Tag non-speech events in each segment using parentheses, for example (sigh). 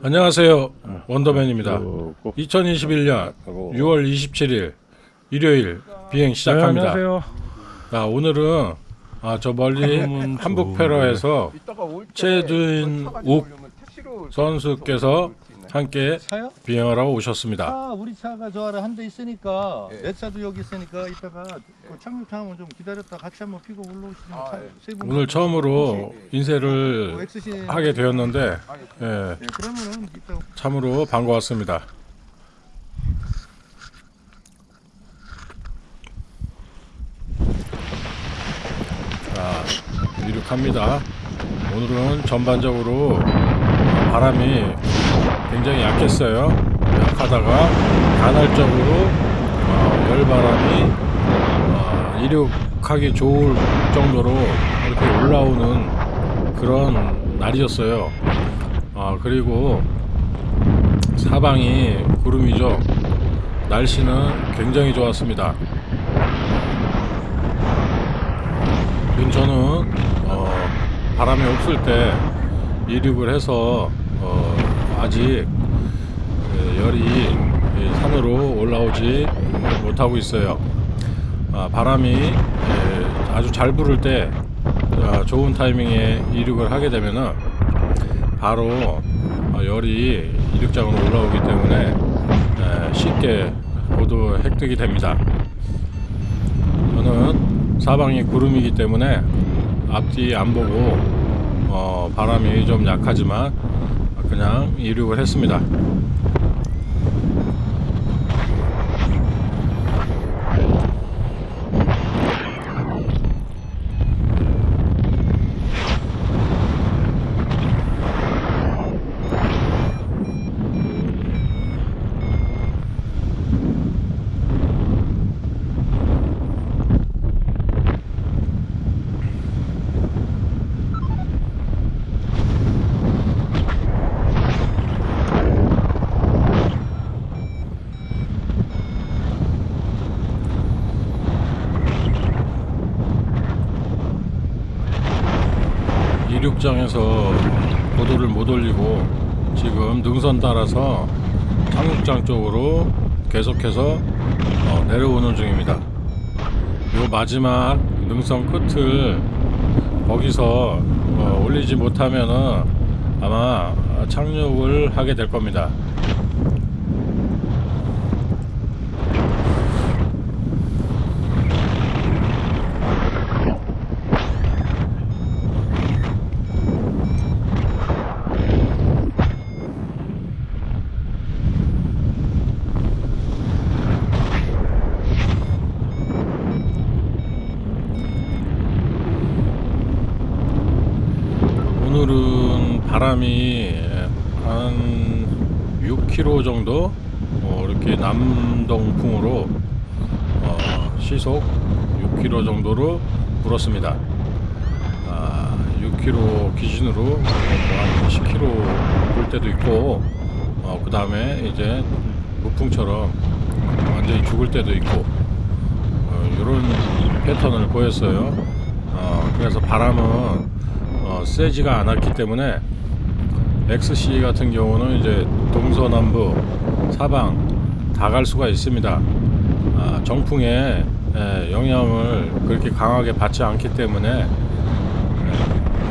안녕하세요. 원더맨입니다. 그꼭 2021년 하고 6월 27일 일요일 비행 시작합니다. 네, 안녕하세요. 자, 오늘은 아, 저 멀리 한북페러에서 이따가 올때 최준 차 가지고 욱 오려면 택시로 선수께서. 함께 차요? 비행을 하고 오셨습니다. 차 우리 차가 저 아래 한 대 있으니까 예. 내 차도 여기 있으니까 이따가 그 착륙하면 좀 기다렸다 같이 한번 피고 올라오시면 아, 차, 예. 오늘 처음으로 뭐 인쇄를 엑스신 하게 되었는데 아니, 예, 예, 그러면은 이따 참으로 반가웠습니다. 자, 이륙합니다. 오늘은 전반적으로 바람이 굉장히 약했어요. 약하다가 간헐적으로 어, 열바람이 어, 이륙하기 좋을 정도로 이렇게 올라오는 그런 날이었어요. 아 그리고 사방이 구름이죠. 날씨는 굉장히 좋았습니다. 저는 어, 바람이 없을 때 이륙을 해서 어, 아직 에, 열이 이 산으로 올라오지 못하고 있어요. 아, 바람이 에, 아주 잘 불을 때 아, 좋은 타이밍에 이륙을 하게 되면은 바로 어, 열이 이륙장으로 올라오기 때문에 에, 쉽게 모두 획득이 됩니다. 저는 사방이 구름이기 때문에 앞뒤 안 보고 어, 바람이 좀 약하지만 그냥 이륙을 했습니다. 이륙장에서 고도를 못 올리고 지금 능선 따라서 착륙장 쪽으로 계속해서 어, 내려오는 중입니다. 요 마지막 능선 끝을 거기서 어, 올리지 못하면은 아마 착륙을 하게 될 겁니다. 오늘은 바람이 한 6km 정도 어, 이렇게 남동풍으로 어, 시속 6km 정도로 불었습니다. 아, 6km 기준으로 뭐 한 10km 불 때도 있고 그 다음에 이제 무풍처럼 완전히 죽을 때도 있고 이런 패턴을 보였어요. 어, 그래서 바람은 어, 세지가 않았기 때문에 XC 같은 경우는 이제 동서남북 사방 다 갈 수가 있습니다. 아, 정풍에 에, 영향을 그렇게 강하게 받지 않기 때문에 에,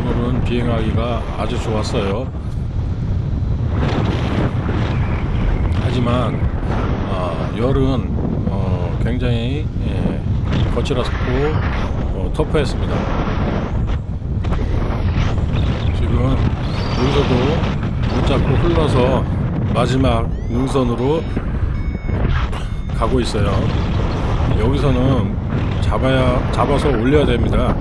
오늘은 비행하기가 아주 좋았어요. 하지만 어, 열은 어, 굉장히 예, 거칠었고 어, 터프했습니다. 지금 여기서도 못 잡고 흘러서 마지막 능선으로 가고 있어요. 여기서는 잡아야 잡아서 올려야 됩니다.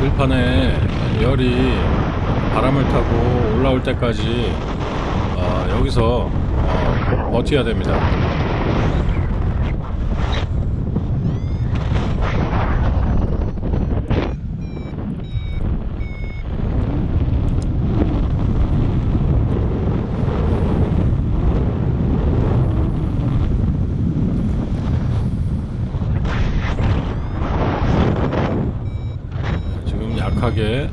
들판에 열이 바람을 타고 올라올 때까지 어, 여기서 어, 버텨야 됩니다. 약하게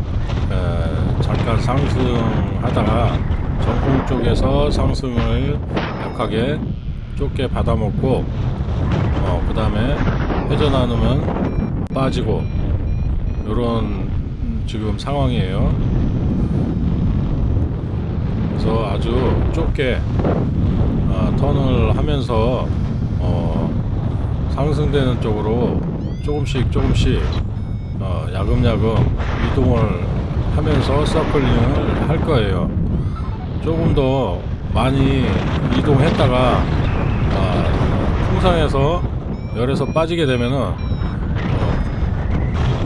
에, 잠깐 상승하다가 정품 쪽에서 상승을 약하게 좁게 받아먹고 어, 그 다음에 회전하면 빠지고 이런 지금 상황이에요. 그래서 아주 좁게 아, 턴을 하면서 어, 상승되는 쪽으로 조금씩 조금씩 어, 야금야금 이동을 하면서 서클링을 할 거예요. 조금 더 많이 이동했다가 아, 풍상에서 열에서 빠지게 되면은 어,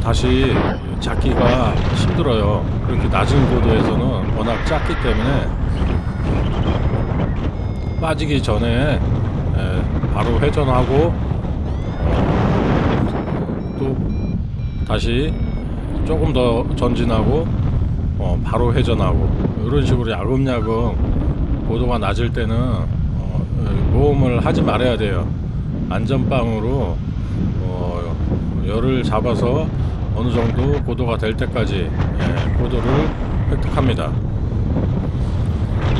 다시 잡기가 힘들어요. 그렇게 낮은 고도에서는 워낙 작기 때문에 빠지기 전에 에, 바로 회전하고 어, 또 다시 조금 더 전진하고 어, 바로 회전하고 이런 식으로 야금야금 고도가 낮을 때는 어, 모험을 하지 말아야 돼요. 안전빵으로 어, 열을 잡아서 어느 정도 고도가 될 때까지 예, 고도를 획득합니다.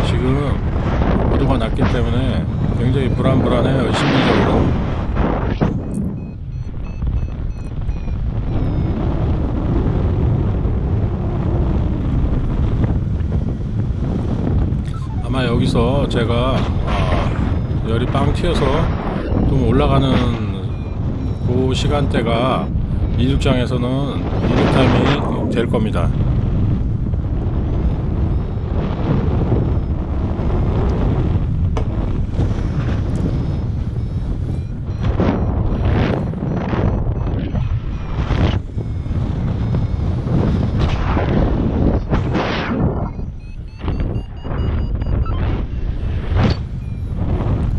지금 고도가 낮기 때문에 굉장히 불안불안해요. 심리적으로. 여기서 제가 아, 열이 빵 튀어서 좀 올라가는 그 시간대가 이륙장에서는 이륙 타임이 될 겁니다.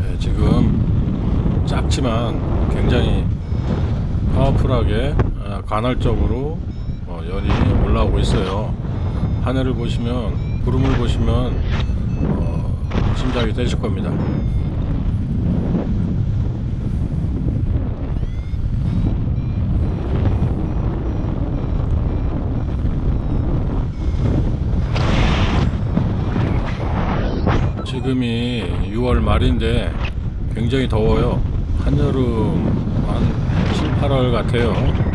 네, 지금 작지만 굉장히 파워풀하게 아, 간헐적으로 어, 열이 올라오고 있어요. 하늘을 보시면 구름을 보시면 어, 짐작이 되실 겁니다. 지금이 6월 말인데 굉장히 더워요. 한여름 한 7, 8월 같아요.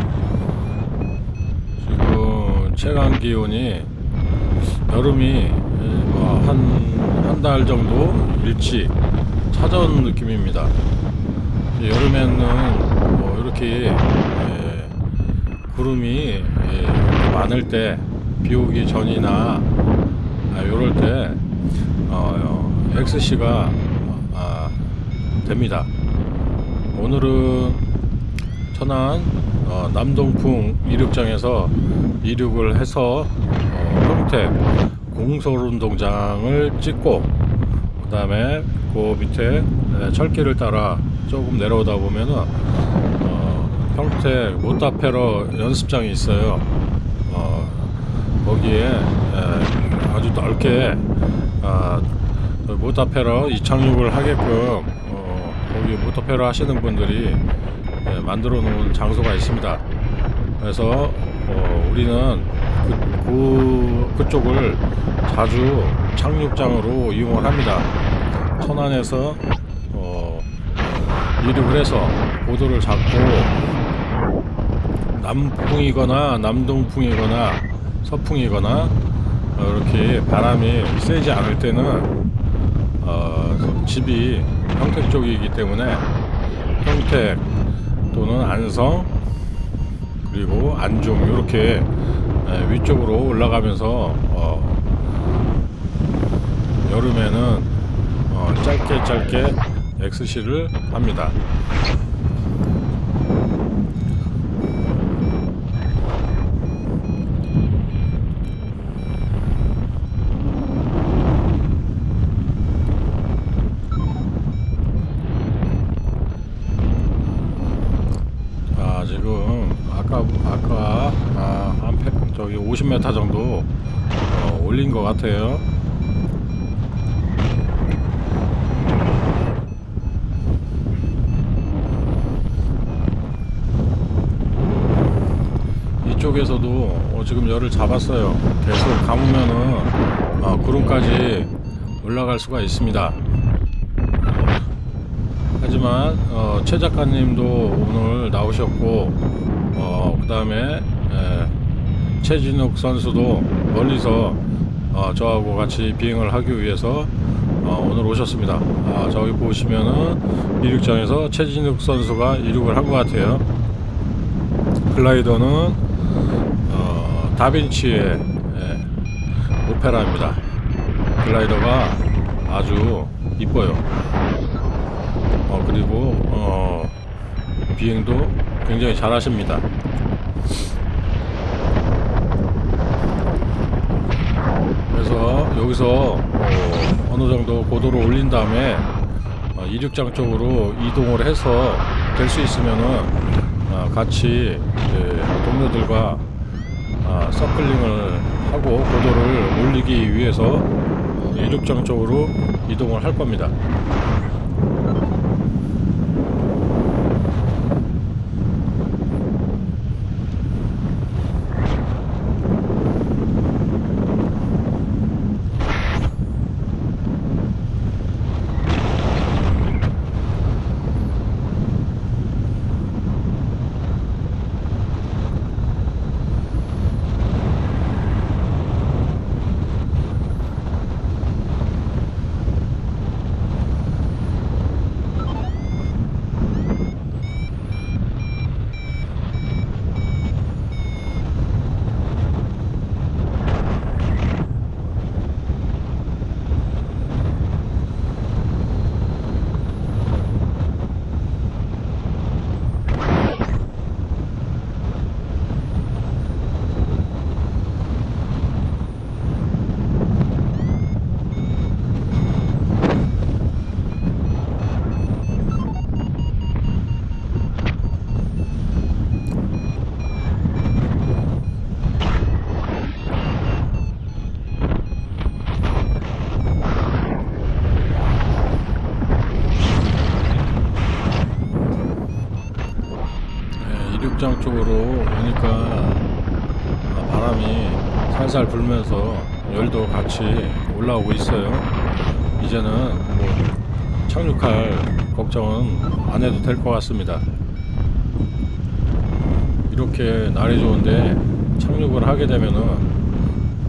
체감 기온이 여름이 뭐 한한 달 정도 일치 찾아온 느낌입니다. 여름에는 뭐 이렇게 예, 구름이 예, 많을 때 비 오기 전이나 아, 요럴 때 어, XC가 아, 됩니다. 오늘은 천안 어, 남동풍 이륙장에서 이륙을 해서 어, 평택 공설운동장을 찍고 그 다음에 그 밑에 에, 철길을 따라 조금 내려오다 보면은 어, 평택 모타페러 연습장이 있어요. 어, 거기에 에, 아주 넓게 아, 모타페러 이착륙을 하게끔 어, 거기 모타페러 하시는 분들이 예, 만들어 놓은 장소가 있습니다. 그래서 어, 우리는 그, 그, 그 쪽을 자주 착륙장으로 이용을 합니다. 천안에서 어, 이륙을 해서 고도를 잡고 남풍이거나 남동풍이거나 서풍이거나 어, 이렇게 바람이 세지 않을 때는 어, 집이 평택 쪽이기 때문에 평택 또는 안성 그리고 안중 이렇게 에, 위쪽으로 올라가면서 어, 여름에는 어, 짧게 짧게 XC를 합니다. 아 지금 아까 아까 아, 한 패, 저기 50m 정도 어, 올린 것 같아요. 쪽에서도 어, 지금 열을 잡았어요. 계속 감으면은 어, 구름까지 올라갈 수가 있습니다. 하지만 어, 최 작가님도 오늘 나오셨고 어, 그 다음에 최진욱 선수도 멀리서 어, 저하고 같이 비행을 하기 위해서 어, 오늘 오셨습니다. 아, 저기 보시면은 이륙장에서 최진욱 선수가 이륙을 한 것 같아요. 글라이더는 어, 다빈치의 예, 오페라입니다. 글라이더가 아주 이뻐요. 어, 그리고 어, 비행도 굉장히 잘하십니다. 그래서 여기서 어, 어느 정도 고도를 올린 다음에 어, 이륙장 쪽으로 이동을 해서 될 수 있으면은 어, 같이 동료들과 아, 서클링을 하고 고도를 올리기 위해서 어, 이륙장 쪽으로 이동을 할 겁니다. 네, 이륙장 쪽으로 오니까 아, 바람이 살살 불면서 열도 같이 올라오고 있어요. 이제는 뭐 착륙할 걱정은 안 해도 될 것 같습니다. 이렇게 날이 좋은데 착륙을 하게 되면은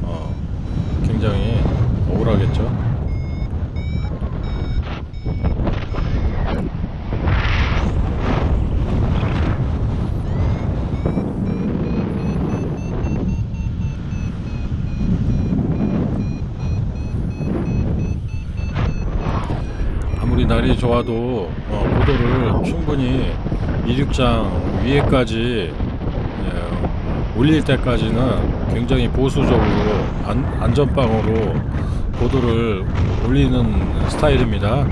어, 굉장히 억울하겠죠. 좋아도 어, 고도를 충분히 이륙장 위에까지 예, 올릴 때까지는 굉장히 보수적으로 안, 안전빵으로 고도를 올리는 스타일입니다.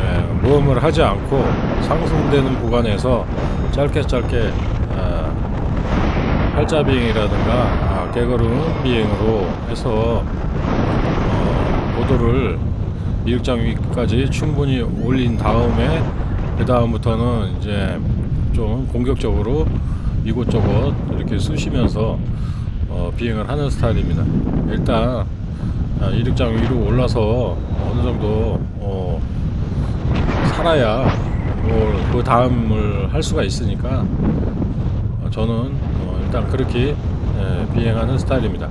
예, 모험을 하지 않고 상승되는 구간에서 짧게 짧게 아, 팔자 비행이라든가 아, 개걸음 비행으로 해서 어, 고도를 이륙장 위까지 충분히 올린 다음에 그 다음부터는 이제 좀 공격적으로 이곳저곳 이렇게 쑤시면서 어, 비행을 하는 스타일입니다. 일단 아, 이륙장 위로 올라서 어느 정도 어, 살아야 뭐 그 다음을 할 수가 있으니까 어, 저는 어, 일단 그렇게 예, 비행하는 스타일입니다.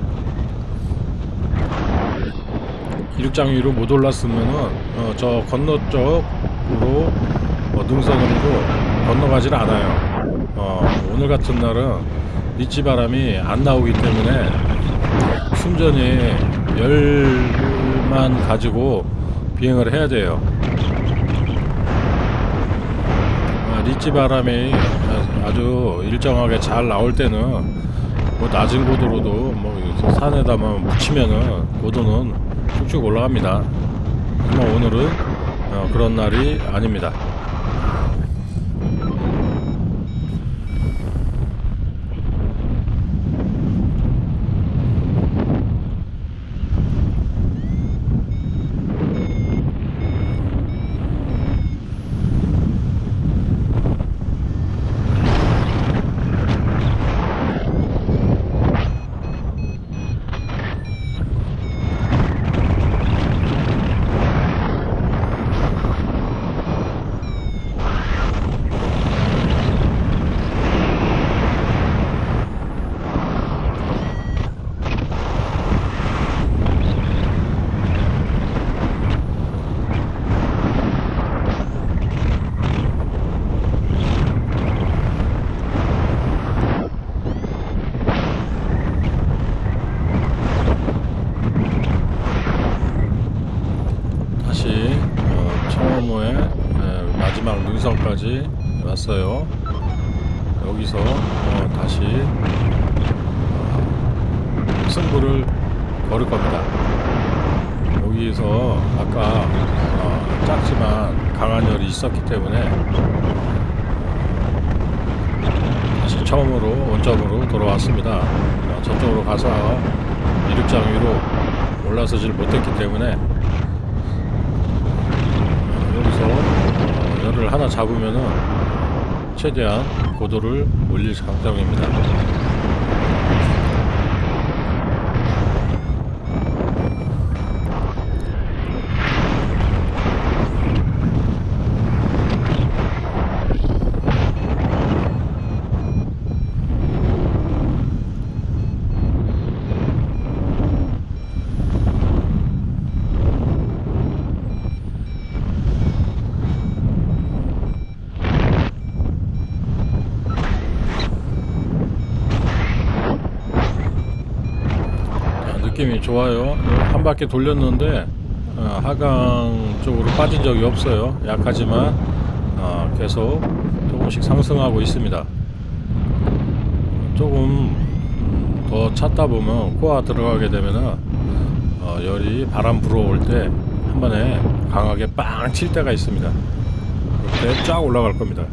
이륙장 위로 못 올랐으면은 어, 저 건너 쪽으로 어, 능선으로 건너가질 않아요. 어, 오늘 같은 날은 리치 바람이 안 나오기 때문에 순전히 열만 가지고 비행을 해야 돼요. 아, 리치 바람이 아주 일정하게 잘 나올 때는 뭐 낮은 고도로도 뭐 산에다만 묻히면은 고도는 쭉쭉 올라갑니다. 하지만 오늘은 어, 그런 날이 아닙니다. 왔어요. 여기서 어, 다시 어, 승부를 걸을 겁니다. 여기서 아까 어, 작지만 강한 열이 있었기 때문에 다시 처음으로 원점으로 돌아왔습니다. 어, 저쪽으로 가서 이륙장 위로 올라서질 못했기 때문에 어, 여기서 어, 열을 하나 잡으면은 최대한 고도를 올릴 작정입니다. 아, 느낌이 좋아요. 한 바퀴 돌렸는데 어, 하강 쪽으로 빠진 적이 없어요. 약하지만 어, 계속 조금씩 상승하고 있습니다. 조금 음, 더 찾다 보면 코아 들어가게 되면은 어, 열이 바람 불어올 때 한 번에 강하게 빵 칠 때가 있습니다. 그때 쫙 올라갈 겁니다.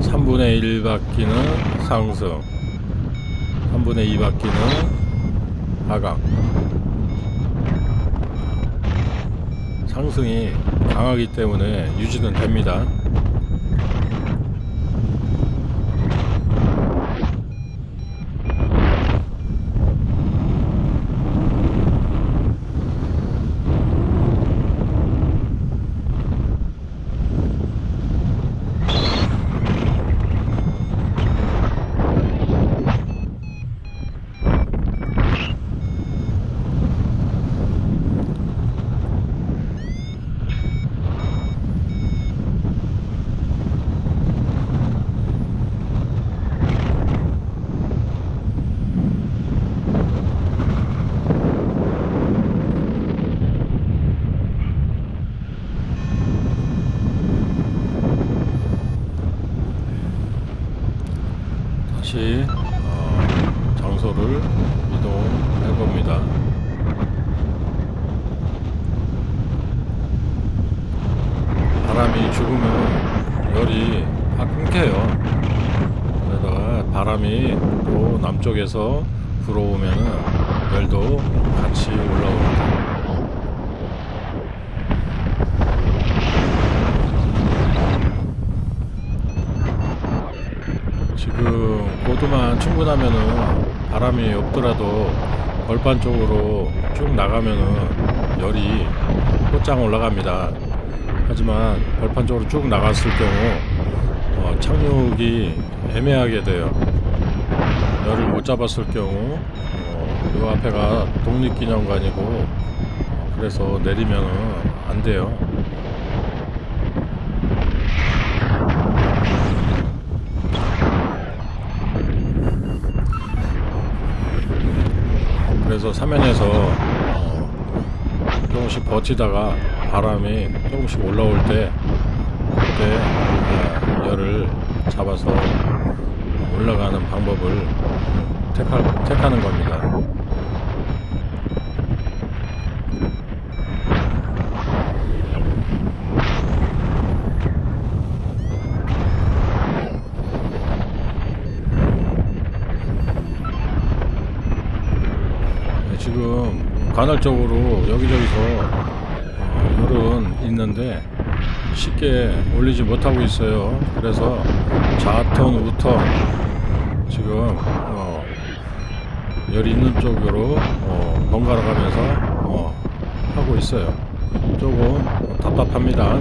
삼분의 1바퀴는 상승 3분의 2바퀴는 하강. 상승이 강하기 때문에 유지는 됩니다 다시 어, 장소를 이동해 봅니다. 바람이 죽으면 열이 확 끊겨요. 그러다가 바람이 또 남 쪽에서 불어오면은 열도 같이 올라옵니다. 지금 고도만 충분하면은 바람이 없더라도 벌판 쪽으로 쭉 나가면은 열이 곧장 올라갑니다. 하지만 벌판 쪽으로 쭉 나갔을 경우 어, 착륙이 애매하게 돼요. 열을 못 잡았을 경우 어, 요 앞에가 독립기념관이고 어, 그래서 내리면은 안 돼요. 그래서 사면에서 어, 조금씩 버티다가 바람이 조금씩 올라올 때 그때 어, 열을 잡아서 올라가는 방법을 체크하, 체크하는 겁니다. 네, 지금 간헐적으로 여기저기서 어, 열은 있는데 쉽게 올리지 못하고 있어요 그래서 좌턴 우턴 지금 열이 있는 쪽으로 어, 번갈아 가면서 어, 하고 있어요. 조금 답답합니다.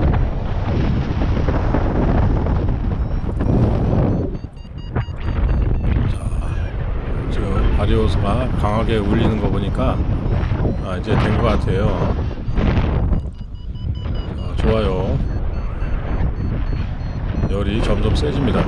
자, 지금 바리오스가 강하게 울리는 거 보니까 아, 이제 된 것 같아요. 자, 좋아요. 열이 점점 세집니다.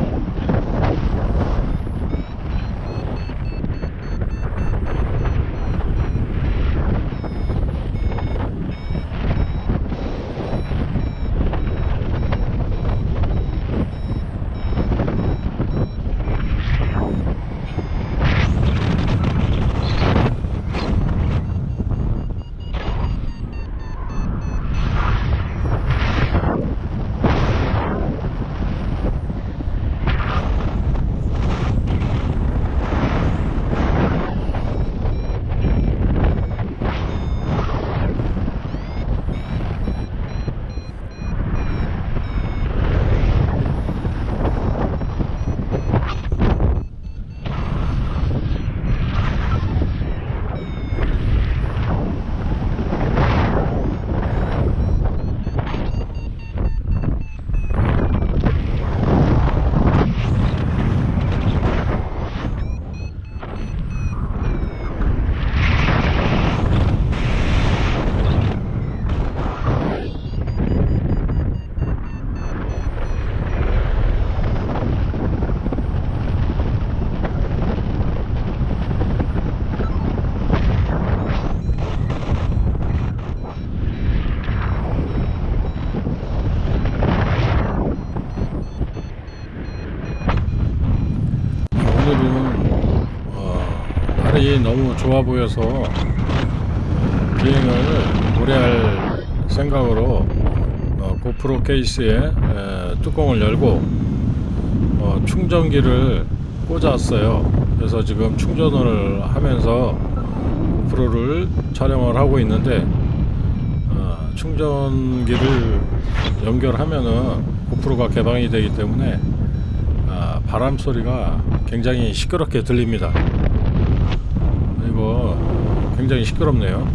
좋아 보여서 어, 비행을 오래 할 생각으로 어, 고프로 케이스에 에, 뚜껑을 열고 어, 충전기를 꽂았어요. 그래서 지금 충전을 하면서 고프로를 촬영을 하고 있는데 어, 충전기를 연결하면은 고프로가 개방이 되기 때문에 아, 바람 소리가 굉장히 시끄럽게 들립니다. 굉장히 시끄럽네요.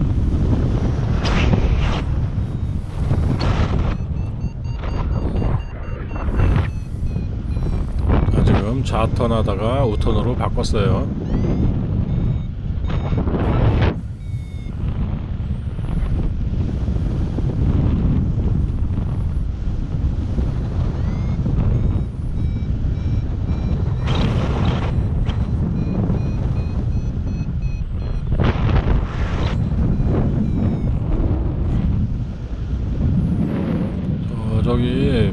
아, 지금 좌턴 하다가 우턴으로 바꿨어요. 어, 저기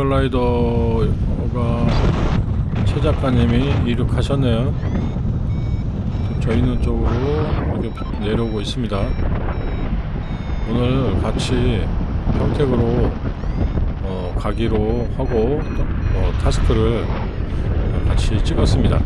빨간 글라이더가 최 작가님이 이륙하셨네요. 지금 저 있는 쪽으로 이렇게 내려오고 있습니다. 오늘 같이 평택으로 어, 가기로 하고 어, 타스크를 같이 찍었습니다.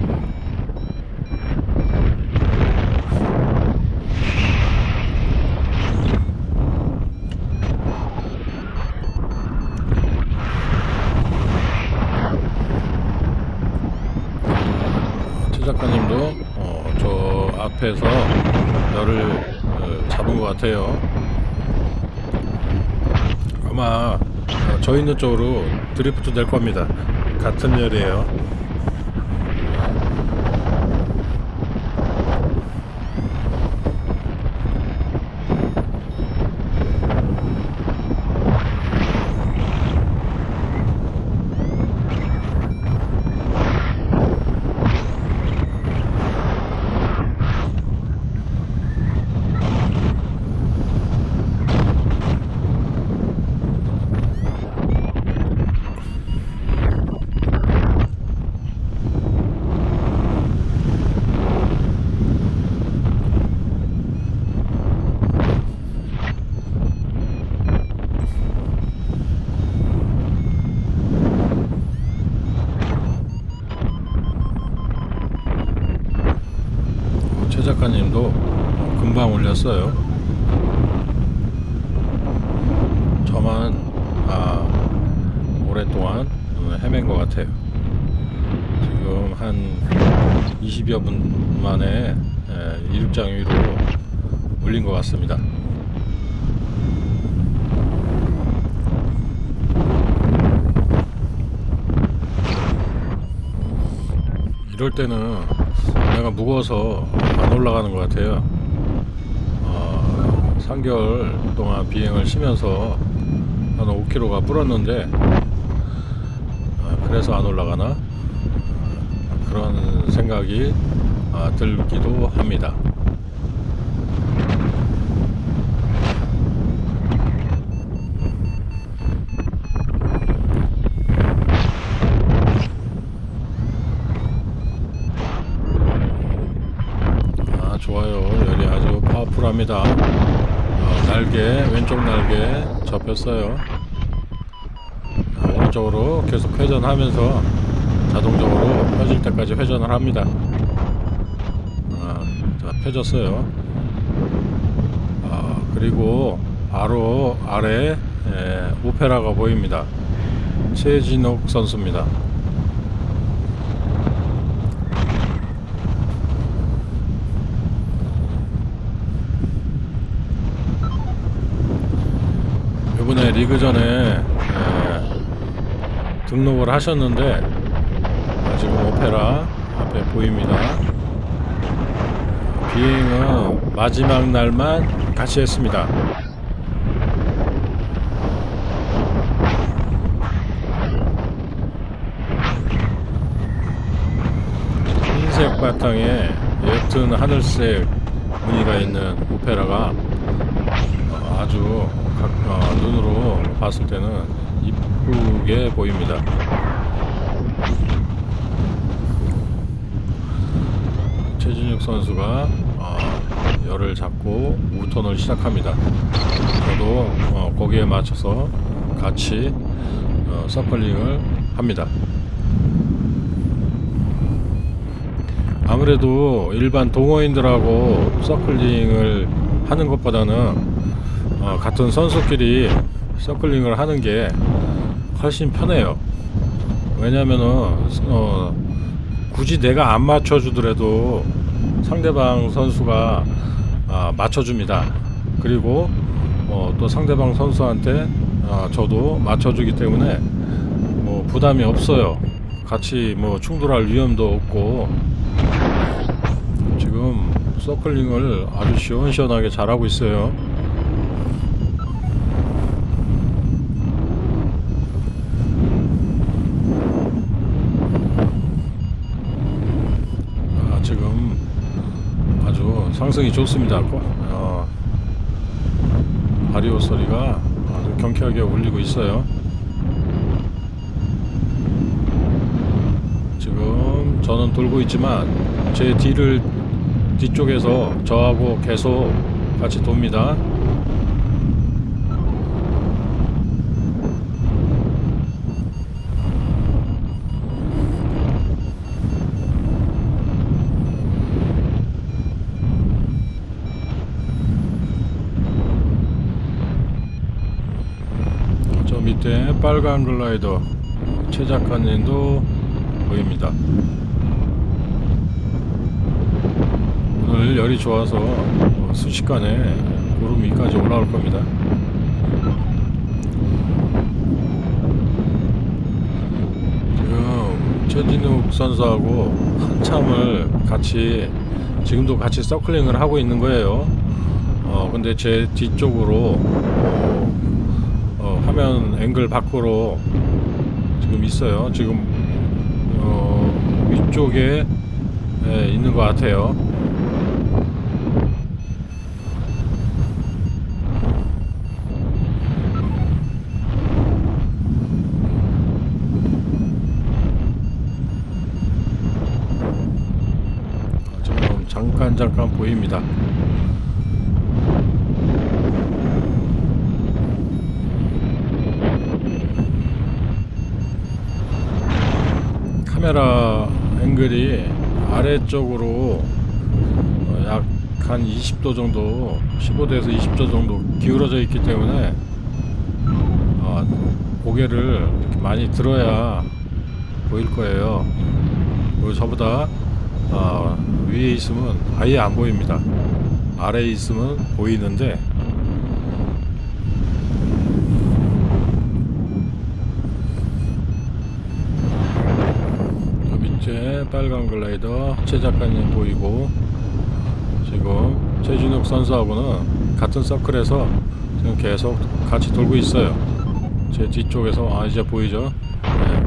최 작가님도 어, 저 앞에서 열을 어, 잡은 것 같아요. 아마 어, 저 있는 쪽으로 드리프트 될 겁니다. 같은 열이에요. 나만 아, 오랫동안 어, 헤맨 것 같아요. 지금 한 20여 분 만에 에, 이륙장 위로 올린 것 같습니다. 이럴 때는 내가 무거워서 안 올라가는 것 같아요. 어, 3개월 동안 비행을 쉬면서 한 5kg가 불었는데 아, 그래서 안 올라가나 아, 그런 생각이 아, 들기도 합니다. 아 좋아요 열이 아주 파워풀합니다 아, 날개 왼쪽 날개 접혔어요 아, 오른쪽으로 계속 회전하면서 자동적으로 펴질 때까지 회전을 합니다 아, 자 펴졌어요 아, 그리고 바로 아래 에, 오페라가 보입니다 최진욱 선수입니다 이번에 리그전에 에, 등록을 하셨는데 아, 지금 오페라 앞에 보입니다. 비행은 마지막 날만 같이 했습니다. 흰색 바탕에 옅은 하늘색 무늬가 있는 오페라가 어, 아주 각- 어, 눈으로 봤을 때는 이쁘게 보입니다. 최진욱 선수가 어, 열을 잡고 우턴을 시작합니다. 저도 어, 거기에 맞춰서 같이 어, 서클링을 합니다. 아무래도 일반 동호인들하고 서클링을 하는 것보다는 어, 같은 선수끼리 서클링을 하는 게 훨씬 편해요. 왜냐면은 어, 굳이 내가 안 맞춰주더라도 상대방 선수가 아, 맞춰줍니다. 그리고 어, 또 상대방 선수한테 아, 저도 맞춰주기 때문에 뭐 부담이 없어요. 같이 뭐 충돌할 위험도 없고 서클링을 아주 시원시원하게 잘하고 있어요. 아, 지금 아주 상승이 좋습니다. 어, 바리오 소리가 아주 경쾌하게 울리고 있어요. 저는 돌고 있지만 제 뒤를 뒤쪽에서 저하고 계속 같이 돕니다. 저 밑에 빨간 글라이더 최 작가님도 보입니다. 오늘 열이 좋아서 뭐 순식간에 구름 위까지 올라올 겁니다. 지금 최진욱 선수하고 한참을 같이 지금도 같이 서클링을 하고 있는 거예요. 어 근데 제 뒤쪽으로 어, 어, 화면 앵글 밖으로 지금 있어요. 지금 어, 위쪽에 예, 있는 것 같아요. 잠깐 보입니다. 카메라 앵글이 아래쪽으로 약 한 20도 정도 15도에서 20도 정도 기울어져 있기 때문에 고개를 이렇게 많이 들어야 보일 거예요. 저보다 아, 위에 있으면 아예 안 보입니다. 아래에 있으면 보이는데 저 밑에 빨간 글라이더 최 작가님 보이고 지금 최준욱 선수하고는 같은 서클에서 지금 계속 같이 돌고 있어요. 제 뒤쪽에서 아 이제 보이죠? 네.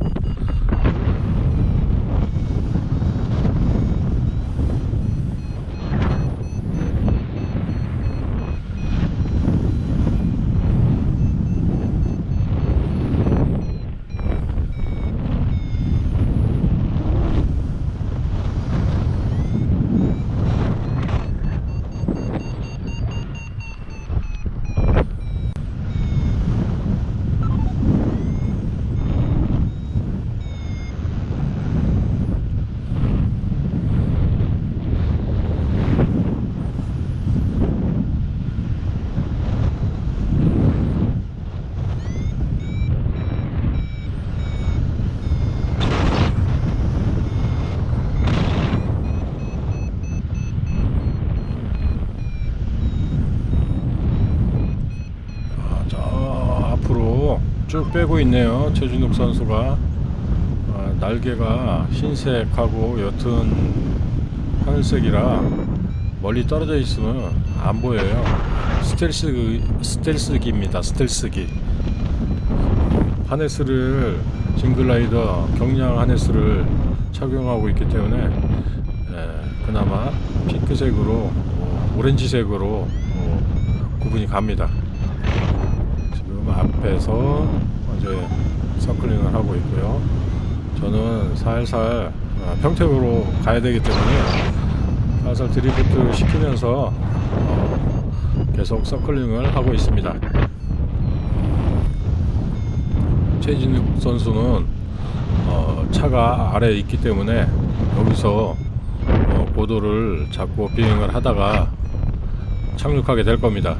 아, 저 앞으로 쭉 빼고 있네요. 최준욱 선수가 아, 날개가 흰색하고 옅은 하늘색이라 멀리 떨어져 있으면 안 보여요. 스텔스 스텔스기입니다. 스텔스기. 하네스를 징글라이더 경량 하네스를 착용하고 있기 때문에 에, 그나마 핑크색으로 어, 오렌지색으로 어, 구분이 갑니다. 지금 앞에서 이제 서클링을 하고 있고요. 저는 살살 어, 평택으로 가야 되기 때문에 살살 드리프트 시키면서 어, 계속 서클링을 하고 있습니다. 최진욱 선수는 어, 차가 아래에 있기 때문에 여기서 어, 고도를 잡고 비행을 하다가 착륙하게 될 겁니다.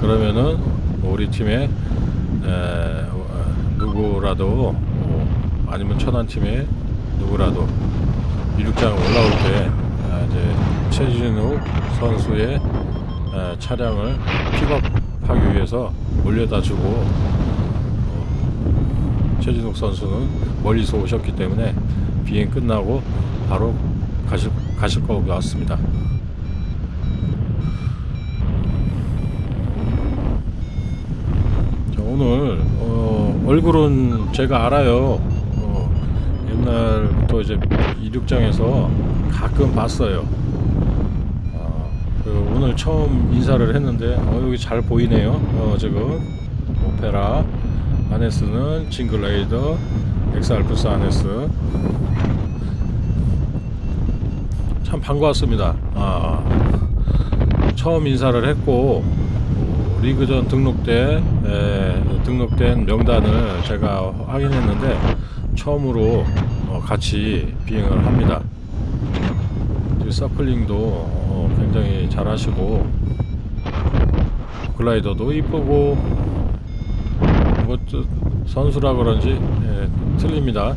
그러면은 우리 팀의 누구라도 어, 아니면 천안 팀의 누구라도 이륙장 올라올 때 아, 이제 최진욱 선수의 에, 차량을 픽업하기 위해서 올려다 주고 어, 최진욱 선수는 멀리서 오셨기 때문에 비행 끝나고 바로 가실 가실 것 같습니다. 자, 오늘 어, 얼굴은 제가 알아요. 어, 옛날부터 이제 이륙장에서 가끔 봤어요. 어, 그 오늘 처음 인사를 했는데 어, 여기 잘 보이네요. 어, 지금 오페라 아네스는 징글라이더 엑스알프스 아네스 참 반가웠습니다. 아, 처음 인사를 했고 어, 리그전 등록 때 에, 등록된 명단을 제가 확인했는데 처음으로 어, 같이 비행을 합니다. circling도 어, 굉장히 잘 하시고 글라이더도 이쁘고 뭐 저, 선수라 그런지 예, 틀립니다.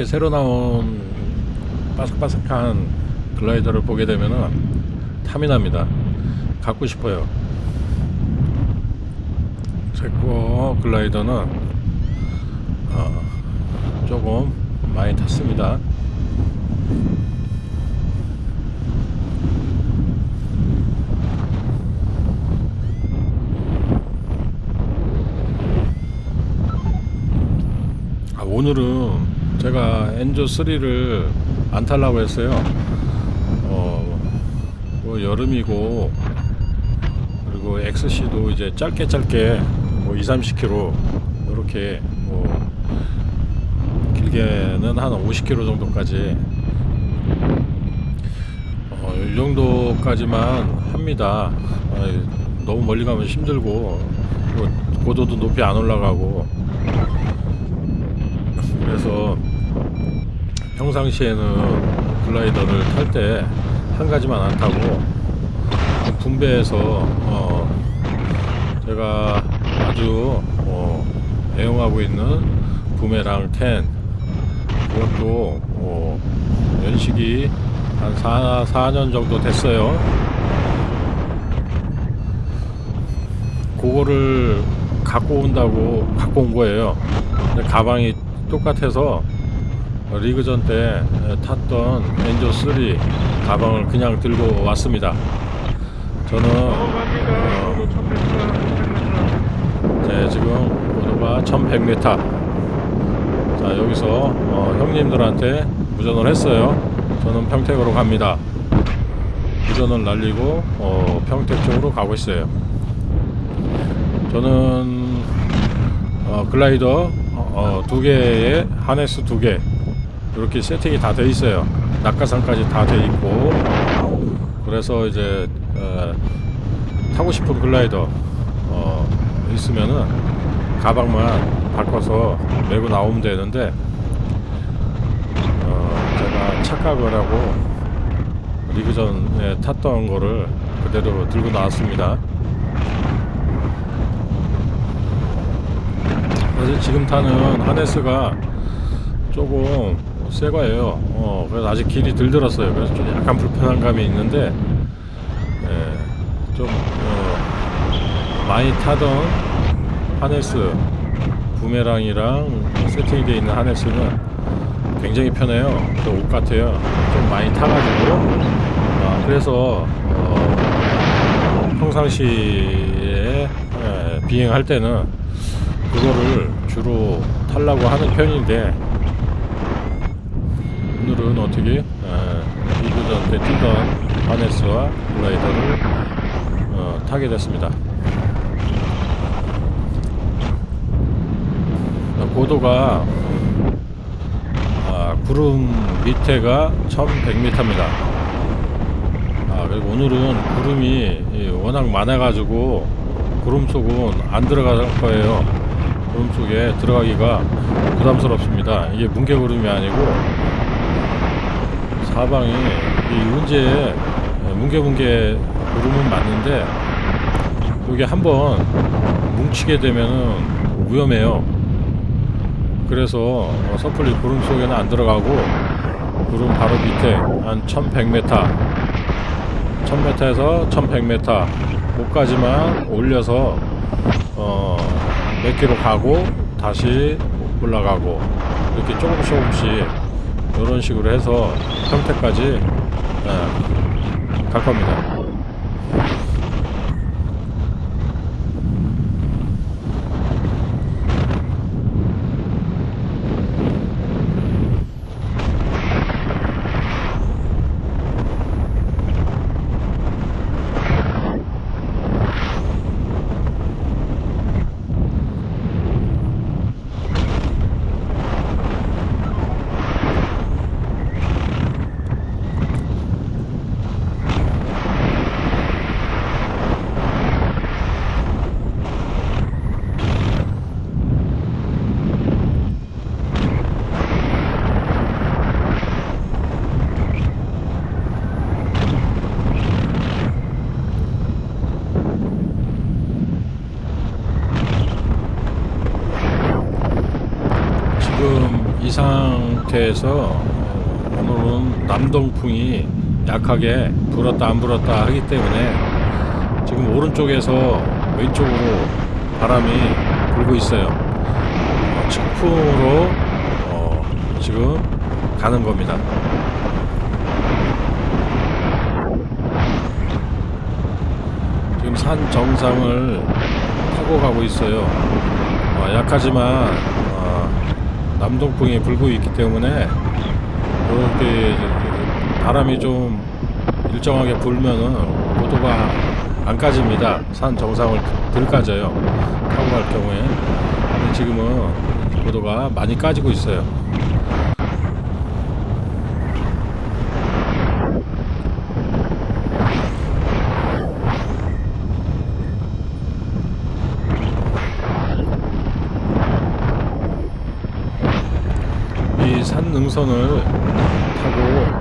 저렇게 새로 나온 바삭바삭한 글라이더를 보게 되면은 탐이 납니다. 갖고 싶어요. 제거 글라이더는 어, 조금 많이 탔습니다. 아, 오늘은 제가 엔조 3를 안 타려고 했어요. 어, 뭐 여름이고 그리고 XC도 이제 짧게 짧게 뭐 2, 30km 이렇게 뭐 길게는 한 50km 정도까지 어, 이 정도까지만 합니다. 어, 너무 멀리 가면 힘들고 뭐 고도도 높이 안 올라가고 그래서 평상시에는 글라이더를 탈 때 한 가지만 안 타고 분배해서 어 제가 아주 어 애용하고 있는 부메랑 10 그것도 어 연식이 한 4, 4년 정도 됐어요. 그거를 갖고 온다고 갖고 온 거예요. 가방이 똑같아서 어, 리그전 때 에, 탔던 엔조 3 가방을 그냥 들고 왔습니다. 저는 어, 네, 지금 고도가 1100m. 자 여기서 어, 형님들한테 무전을 했어요. 저는 평택으로 갑니다. 무전을 날리고 어, 평택 쪽으로 가고 있어요. 저는 어, 글라이더 어, 두 개에 하네스 두 개. 이렇게 세팅이 다 돼 있어요. 낙하산까지 다 돼 있고 그래서 이제 어, 타고 싶은 글라이더 어, 있으면은 가방만 바꿔서 메고 나오면 되는데 어, 제가 착각을 하고 리그전에 탔던 거를 그대로 들고 나왔습니다. 그래서 지금 타는 하네스가 조금 새 거예요. 어, 그래서 아직 길이 덜 들었어요. 그래서 좀 약간 불편한 감이 있는데, 예, 좀, 어, 많이 타던 하네스, 부메랑이랑 세팅이 되어 있는 하네스는 굉장히 편해요. 또옷 같아요. 좀 많이 타가지고, 아, 그래서, 어, 평상시에 예, 비행할 때는 그거를 주로 타려고 하는 편인데, 오늘은 어떻게 에, 리그전 때 뛰던 하네스와 글라이더를 어, 타게 됐습니다. 어, 고도가 아, 구름 밑에가 1100m입니다. 아, 그리고 오늘은 구름이 이, 워낙 많아 가지고 구름 속은 안 들어갈 거예요. 구름 속에 들어가기가 부담스럽습니다. 이게 뭉게구름이 아니고 사방이 이 은지에 뭉게뭉게 구름은 맞는데 이게 한번 뭉치게 되면은 위험해요. 그래서 어, 섣불리 구름 속에는 안 들어가고 구름 바로 밑에 한 1100m 1000m에서 1100m 목까지만 올려서 어, 몇 킬로 가고 다시 올라가고 이렇게 조금씩 조금씩 이런 식으로 해서 평택까지 예, 갈 겁니다. 지금 이 상태에서 어, 오늘은 남동풍이 약하게 불었다 안 불었다 하기 때문에 지금 오른쪽에서 왼쪽으로 바람이 불고 있어요. 어, 측풍으로 어, 지금 가는 겁니다. 지금 산 정상을 타고 가고 있어요. 어, 약하지만 어, 남동풍이 불고 있기 때문에 이렇게 바람이 좀 일정하게 불면은 고도가 안 까집니다. 산 정상을 들 까져요. 타고 갈 경우에. 근데 지금은 고도가 많이 까지고 있어요. 이 산 능선을 타고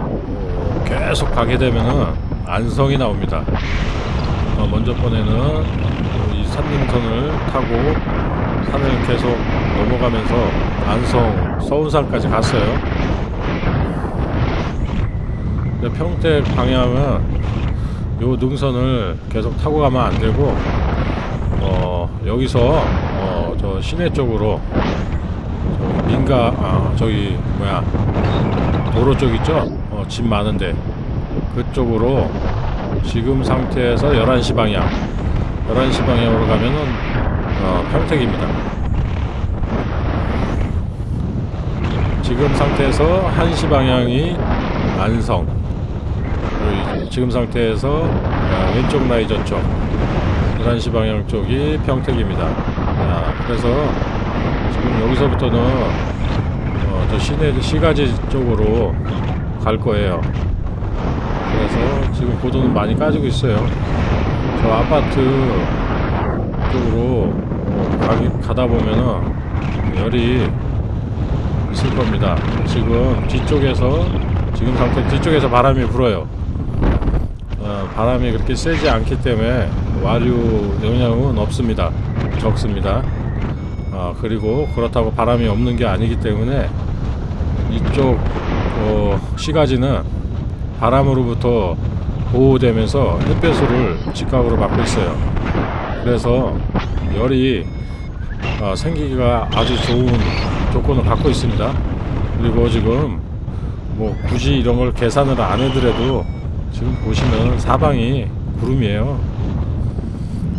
계속 가게 되면은 안성이 나옵니다. 어, 먼저 번에는 이 산능선을 타고 산을 계속 넘어가면서 안성 서운산까지 갔어요. 평택 방향은 요 능선을 계속 타고 가면 안 되고 어 여기서 어 저 시내 쪽으로 저 민가 아 저기 뭐야 도로 쪽 있죠 어, 집 많은데 그쪽으로 지금 상태에서 11시 방향 11시 방향으로 가면은 어, 평택입니다. 지금 상태에서 1시 방향이 안성 지금 상태에서 어, 왼쪽 라이저 쪽 11시 방향 쪽이 평택입니다. 아, 그래서 지금 여기서부터는 어, 저 시내 시가지 쪽으로 갈 거예요 그래서 지금 고도는 많이 까지고 있어요 저 아파트 쪽으로 가다 보면은 열이 있을 겁니다 지금 뒤쪽에서 지금 상태 뒤쪽에서 바람이 불어요 어, 바람이 그렇게 세지 않기 때문에 와류 영향은 없습니다. 적습니다. 어, 그리고 그렇다고 바람이 없는 게 아니기 때문에 이쪽 어, 시가지는 바람으로부터 보호되면서 햇볕을 직각으로 받고 있어요. 그래서 열이 어, 생기기가 아주 좋은 조건을 갖고 있습니다. 그리고 지금 뭐 굳이 이런 걸 계산을 안 해더라도 지금 보시면 사방이 구름이에요.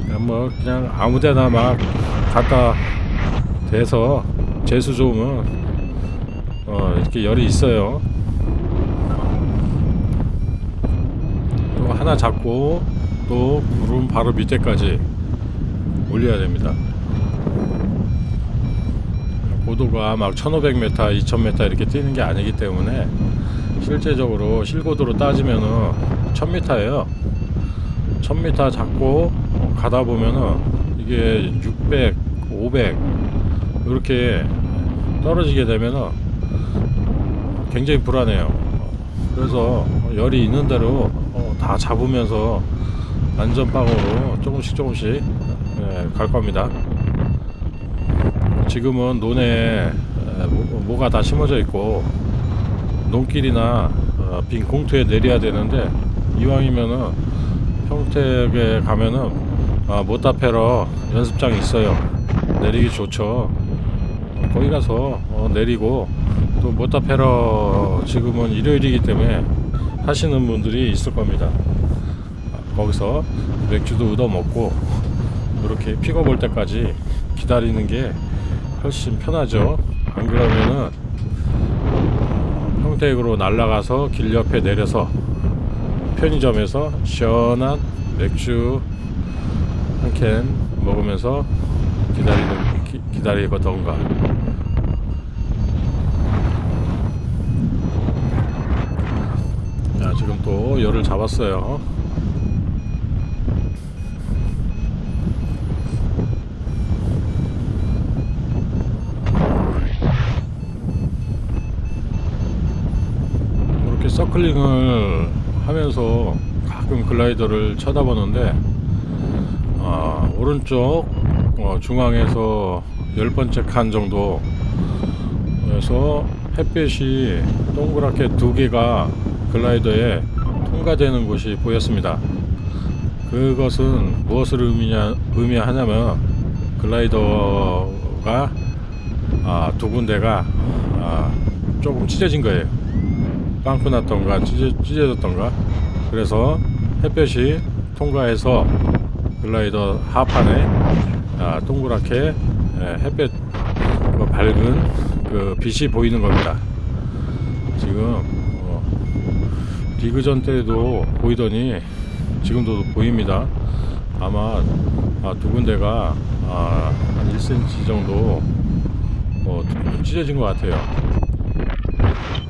그냥 뭐 그냥 아무데나 막 갖다 대서 재수 좋으면 어 이렇게 열이 있어요. 또 하나 잡고 또 구름 바로 밑에까지 올려야 됩니다. 고도가 막 1500m, 2000m 이렇게 뛰는 게 아니기 때문에 실제적으로 실고도로 따지면은 1000m예요. 1000m 잡고 가다 보면은 이게 600, 500 이렇게 떨어지게 되면은 굉장히 불안해요. 그래서 열이 있는 대로 어, 다 잡으면서 안전빵으로 조금씩 조금씩 예, 갈 겁니다. 지금은 논에 에, 모- 모가 다 심어져 있고 논길이나 어, 빈 공터에 내려야 되는데 이왕이면은 평택에 가면은 아, 모타페러 연습장이 있어요. 내리기 좋죠. 거기 가서 어, 내리고 또 모타페러 지금은 일요일이기 때문에 하시는 분들이 있을 겁니다. 아, 거기서 맥주도 얻어 먹고 이렇게 픽업 올 때까지 기다리는 게 훨씬 편하죠. 안 그러면은 평택으로 날아가서 길 옆에 내려서 편의점에서 시원한 맥주 한 캔 먹으면서 기다리는 기, 기다리거던가. 또 열을 잡았어요. 이렇게 서클링을 하면서 가끔 글라이더를 쳐다보는데 아, 오른쪽 어, 중앙에서 열 번째 칸 정도 에서 햇빛이 동그랗게 두 개가 글라이더에 통과되는 곳이 보였습니다. 그것은 무엇을 의미냐, 의미하냐면 글라이더가 아, 두 군데가 아, 조금 찢어진 거예요. 빵꾸 났던가 찢어, 찢어졌던가 그래서 햇볕이 통과해서 글라이더 하판에 아, 동그랗게 예, 햇볕 그 밝은 그 빛이 보이는 겁니다. 지금 어, 디그전 때도 보이더니 지금도 보입니다. 아마 아, 두 군데가 아, 한 1cm 정도 어, 찢어진 것 같아요.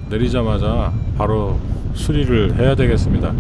내리자마자 바로 수리를 해야 되겠습니다.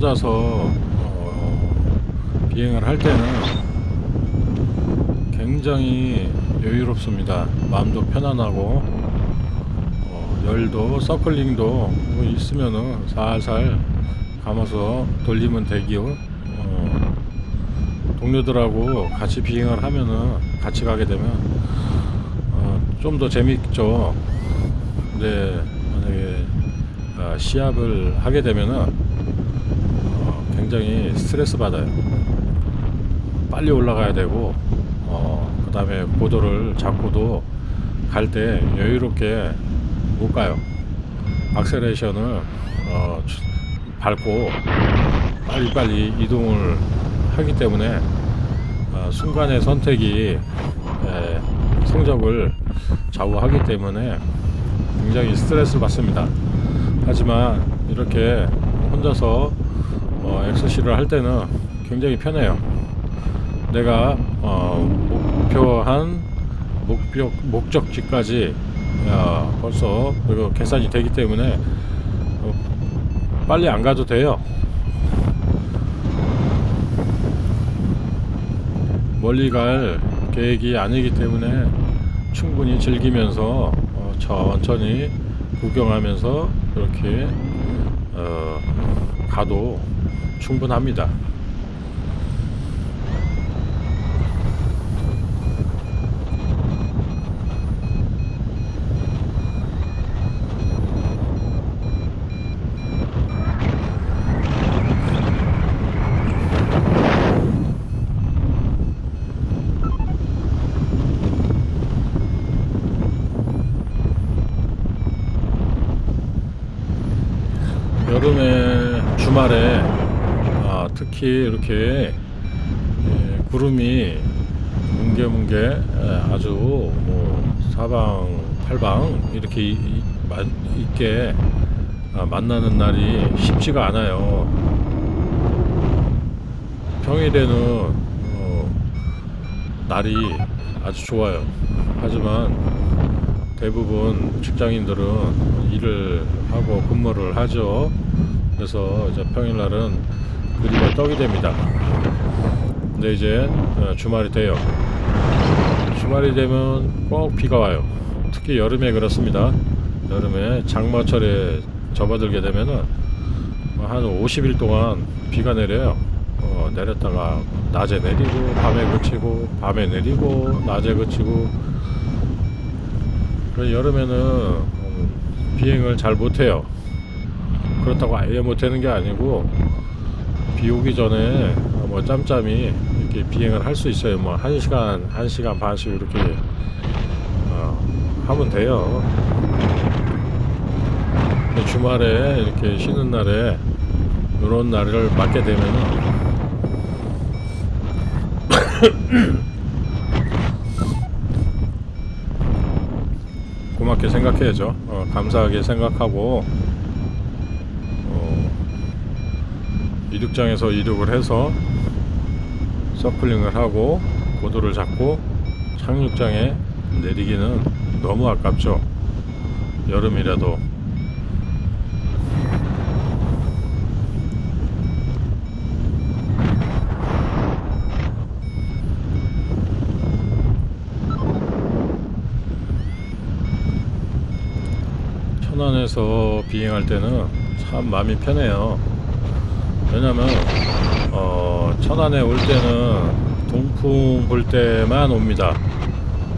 혼자서 어, 비행을 할 때는 굉장히 여유롭습니다. 마음도 편안하고 어, 열도 서클링도 뭐 있으면은 살살 감아서 돌리면 되기요. 어, 동료들하고 같이 비행을 하면은 같이 가게 되면 어, 좀 더 재밌죠. 근데 만약에 아, 시합을 하게 되면은 어, 굉장히 스트레스 받아요. 빨리 올라가야 되고 어, 그 다음에 고도를 잡고도 갈 때 여유롭게 못 가요. 악셀레이션을 어, 주- 밟고 빨리빨리 이동을 하기 때문에 어, 순간의 선택이 에, 성적을 좌우하기 때문에 굉장히 스트레스를 받습니다. 하지만 이렇게 혼자서 어, 엑스시를 할 때는 굉장히 편해요. 내가 어, 목표한 목표 목적지까지 어, 벌써 그리고 계산이 되기 때문에 어, 빨리 안 가도 돼요. 멀리 갈 계획이 아니기 때문에 충분히 즐기면서 어, 천천히 구경하면서 이렇게 어, 가도 충분합니다. 여름에 주말에 아, 특히 이렇게 예, 구름이 뭉게뭉게 예, 아주 뭐 사방 팔방 이렇게 있게 아, 만나는 날이 쉽지가 않아요. 평일에는 어, 날이 아주 좋아요. 하지만 대부분 직장인들은 일을 하고 근무를 하죠. 그래서 이제 평일날은 그리가 떡이 됩니다. 근데 이제 어, 주말이 돼요. 주말이 되면 꼭 비가 와요. 특히 여름에 그렇습니다. 여름에 장마철에 접어들게 되면은 한 50일 동안 비가 내려요. 어, 내렸다가 낮에 내리고 밤에 그치고 밤에 내리고 낮에 그치고 그 여름에는 음, 비행을 잘 못해요. 그렇다고 아예 못하는 게 아니고 비 오기 전에 뭐 짬짬이 이렇게 비행을 할 수 있어요. 뭐한 시간, 한 시간 반씩 이렇게 어, 하면 돼요. 주말에 이렇게 쉬는 날에 이런 날을 맞게 되면은 (coughs) 고맙게 생각해야죠. 어, 감사하게 생각하고 어, 이륙장에서 이륙을 해서 서클링을 하고 고도를 잡고 착륙장에 내리기는 너무 아깝죠. 여름이라도 천안에서 비행할 때는 참 마음이 편해요. 왜냐면 어, 천안에 올 때는 동풍 불 때만 옵니다.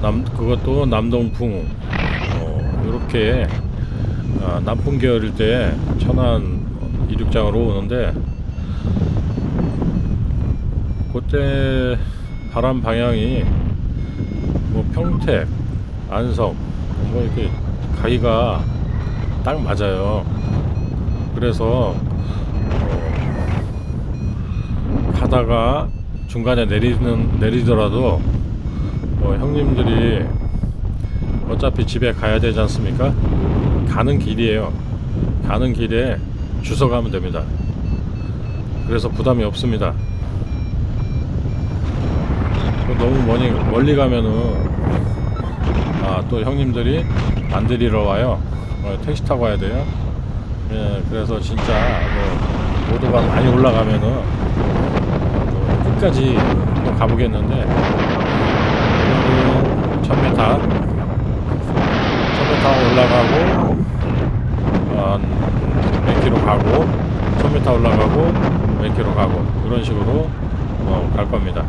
남 그것도 남동풍 어, 이렇게 아, 남풍 계열일 때 천안 이륙장으로 오는데 그때 바람 방향이 뭐 평택, 안성 뭐 이렇게 가기가 딱 맞아요. 그래서 어, 가다가 중간에 내리는 내리더라도 뭐 형님들이 어차피 집에 가야 되지 않습니까? 가는 길이에요. 가는 길에 주워 가면 됩니다. 그래서 부담이 없습니다. 또 너무 멀리, 멀리 가면은 아, 또 형님들이 안 데리러 와요. 어, 택시 타고 와야 돼요. 예, 그래서 진짜 뭐 고도가 많이 올라가면은 끝까지 한번 가보겠는데 오늘은 1000m 1000m 올라가고 한몇 킬로 가고 1000m 올라가고 몇 킬로 가고 이런 식으로 어, 갈 겁니다.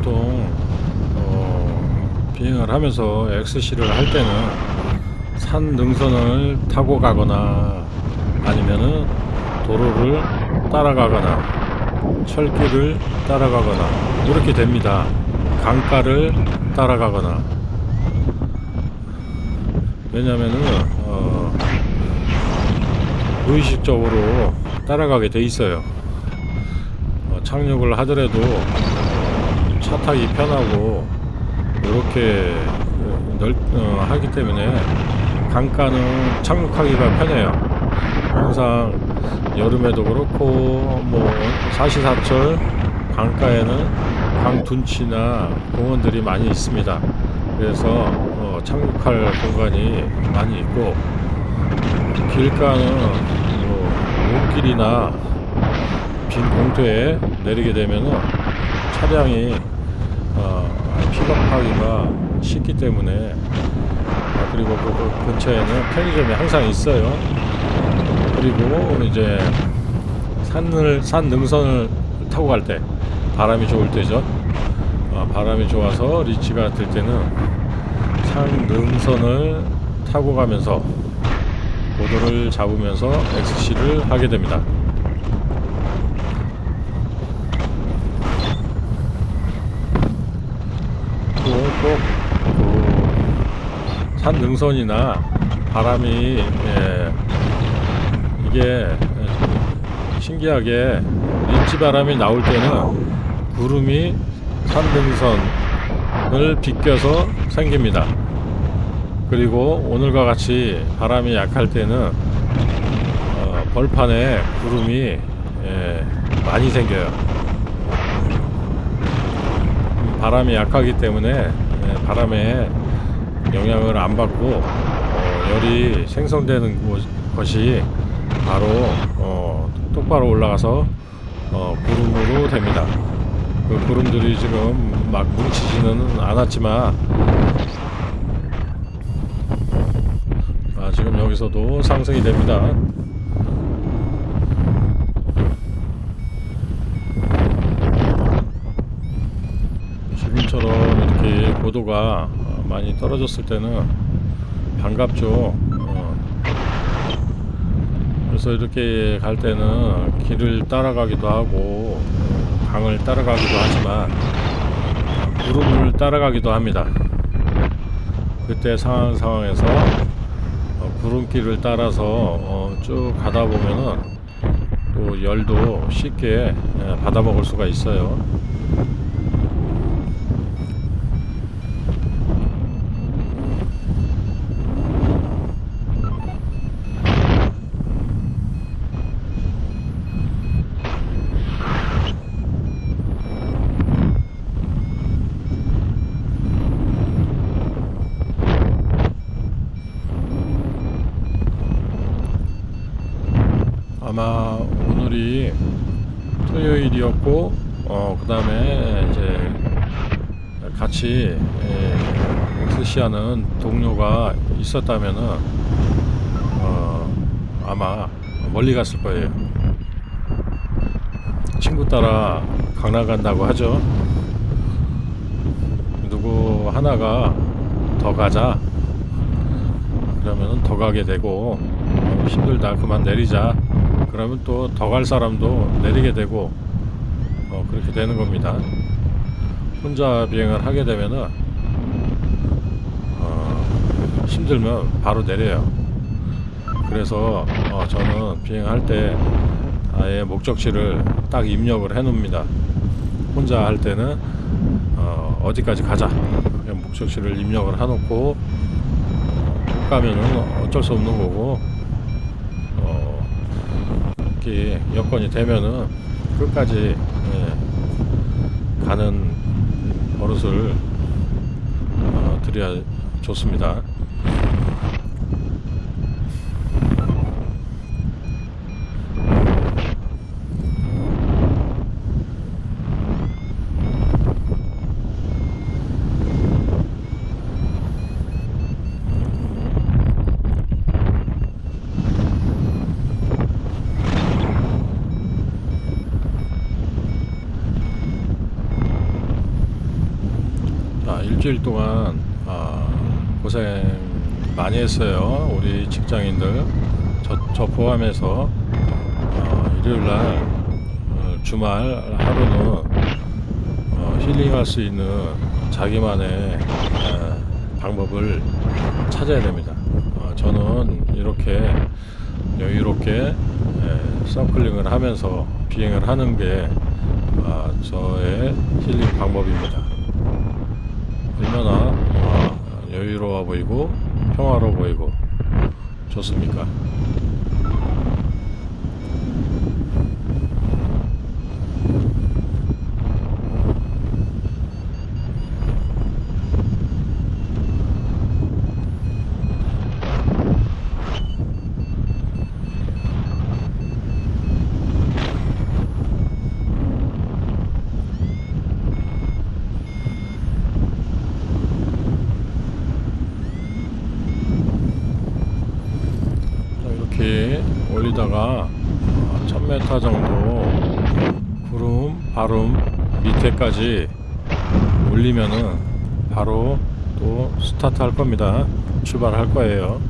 보통 어, 비행을 하면서 XC를 할 때는 산 능선을 타고 가거나 아니면은 도로를 따라가거나 철길을 따라가거나 이렇게 됩니다. 강가를 따라가거나 왜냐면은 어, 무의식적으로 따라가게 돼 있어요. 어, 착륙을 하더라도 차 타기 편하고 이렇게 넓 어, 하기 때문에 강가는 착륙하기가 편해요. 항상 여름에도 그렇고 뭐 사시사철 강가에는 강둔치나 공원들이 많이 있습니다. 그래서 어, 착륙할 공간이 많이 있고 길가는 뭐 논길이나 빈 공터에 내리게 되면은 차량이 어, 픽업하기가 쉽기 때문에 아, 그리고 그, 그 근처에는 편의점이 항상 있어요. 그리고 이제 산을 산 능선을 타고 갈 때 바람이 좋을 때죠. 어, 바람이 좋아서 리치가 될 때는 산 능선을 타고 가면서 고도를 잡으면서 XC를 하게 됩니다. 또꼭 산 능선이나 바람이 예, 이게 신기하게 린치 바람이 나올 때는 구름이 산 능선을 비껴서 생깁니다. 그리고 오늘과 같이 바람이 약할 때는 어, 벌판에 구름이 예, 많이 생겨요. 음, 바람이 약하기 때문에 예, 바람에 영향을 안 받고 어, 열이 생성되는 곳- 것이 바로 어, 똑바로 올라가서 어, 구름으로 됩니다. 그 구름들이 지금 막 뭉치지는 않았지만 아, 지금 여기서도 상승이 됩니다. 지금처럼 이렇게 고도가 어, 많이 떨어졌을 때는 반갑죠. 어. 그래서 이렇게 갈 때는 길을 따라가기도 하고 어, 강을 따라가기도 하지만 구름을 따라가기도 합니다. 그때 상황 상황에서 어, 구름길을 따라서 어, 쭉 가다 보면은 또 열도 쉽게 예, 받아 먹을 수가 있어요. 아마 오늘이 토요일이었고 어 그다음에 이제 같이 예, 엑스시하는 동료가 있었다면은 어 아마 멀리 갔을 거예요. 친구 따라 강남 간다고 하죠. 누구 하나가 더 가자. 그러면은 더 가게 되고 어, 힘들다 그만 내리자. 그러면 또 더 갈 사람도 내리게 되고 어, 그렇게 되는 겁니다. 혼자 비행을 하게 되면은 어, 힘들면 바로 내려요. 그래서 어, 저는 비행할 때 아예 목적지를 딱 입력을 해 놓습니다. 혼자 할 때는 어, 어디까지 가자. 그냥 목적지를 입력을 해 놓고 못 가면은 어쩔 수 없는 거고 어, 이렇게 여건이 되면은 끝까지 예, 가는 버릇을 어, 드려야 좋습니다. 자, 일주일 동안 아, 고생 많이 했어요. 우리 직장인들 저, 저 포함해서 어, 일요일 날 어, 주말 하루는 어, 힐링할 수 있는 자기만의 에, 방법을 찾아야 됩니다. 어, 저는 이렇게 여유롭게 에, 서클링을 하면서 비행을 하는 게 아, 저의 힐링 방법입니다. 얼마나 어, 여유로워 보이고 평화로워 보이고 좋습니까? 자, 이렇게 올리다가 1000m 정도 구름 바름 밑에까지 올리면은 바로 또 스타트 할 겁니다. 출발할 거예요.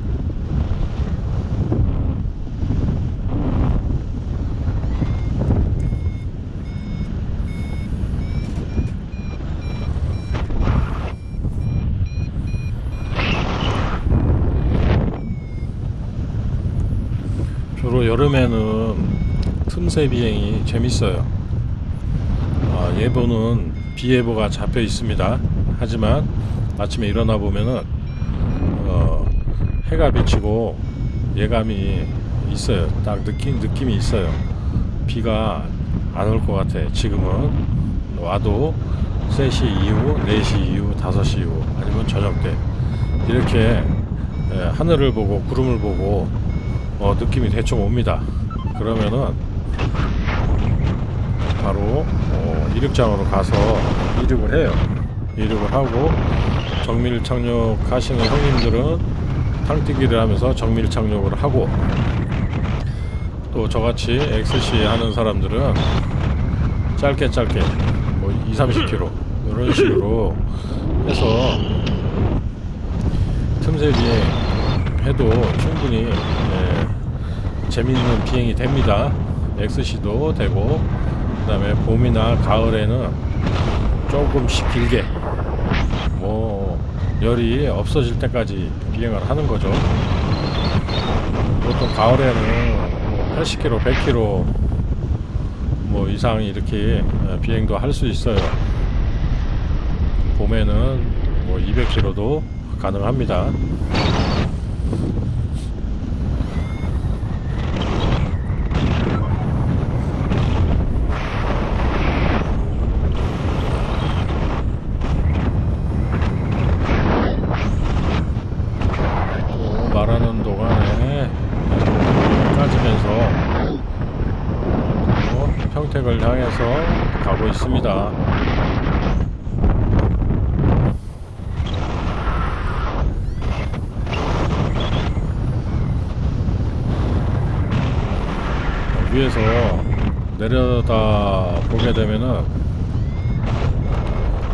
주로 여름에는 틈새 비행이 재밌어요. 아, 예보는 비예보가 잡혀 있습니다. 하지만 아침에 일어나 보면은 어, 해가 비치고 예감이 있어요. 딱 느낌 느낌이 있어요. 비가 안 올 것 같아. 지금은 와도 3시 이후, 4시 이후, 5시 이후 아니면 저녁 때 이렇게 예, 하늘을 보고 구름을 보고 어, 느낌이 대충 옵니다. 그러면은 바로 어, 이륙장으로 가서 이륙을 해요. 이륙을 하고 정밀 착륙하시는 형님들은 탕뛰기를 하면서 정밀 착륙을 하고 또 저같이 XC 하는 사람들은 짧게 짧게 뭐 2, 30km 이런 (laughs) 식으로 해서 틈새 비행 해도 충분히 예, 재밌는 비행이 됩니다. XC도 되고 그 다음에 봄이나 가을에는 조금씩 길게 뭐 열이 없어질 때까지 비행을 하는 거죠. 보통 가을에는 뭐 80km, 100km 뭐 이상 이렇게 어, 비행도 할 수 있어요. 봄에는 뭐 200km도 가능합니다. 또 말하는 동안에 까지면서 평택을 향해서 가고 있습니다. 위에서 내려다 보게 되면은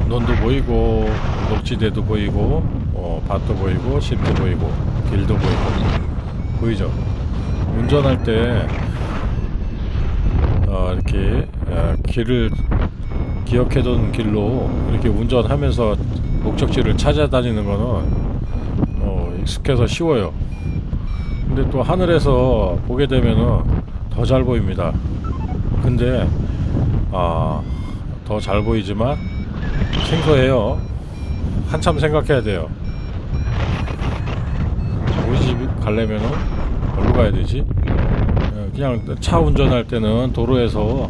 논도 보이고 녹지대도 보이고 어, 밭도 보이고 집도 보이고 길도 보이고 보이죠 운전할 때 어, 이렇게 어, 길을 기억해둔 길로 이렇게 운전하면서 목적지를 찾아다니는 거는 어, 익숙해서 쉬워요 근데 또 하늘에서 보게 되면은 더 잘 보입니다 근데 아, 더 잘 보이지만 생소해요. 한참 생각해야 돼요. 우리 집 가려면은 어디로 가야 되지? 어, 그냥 차 운전할 때는 도로에서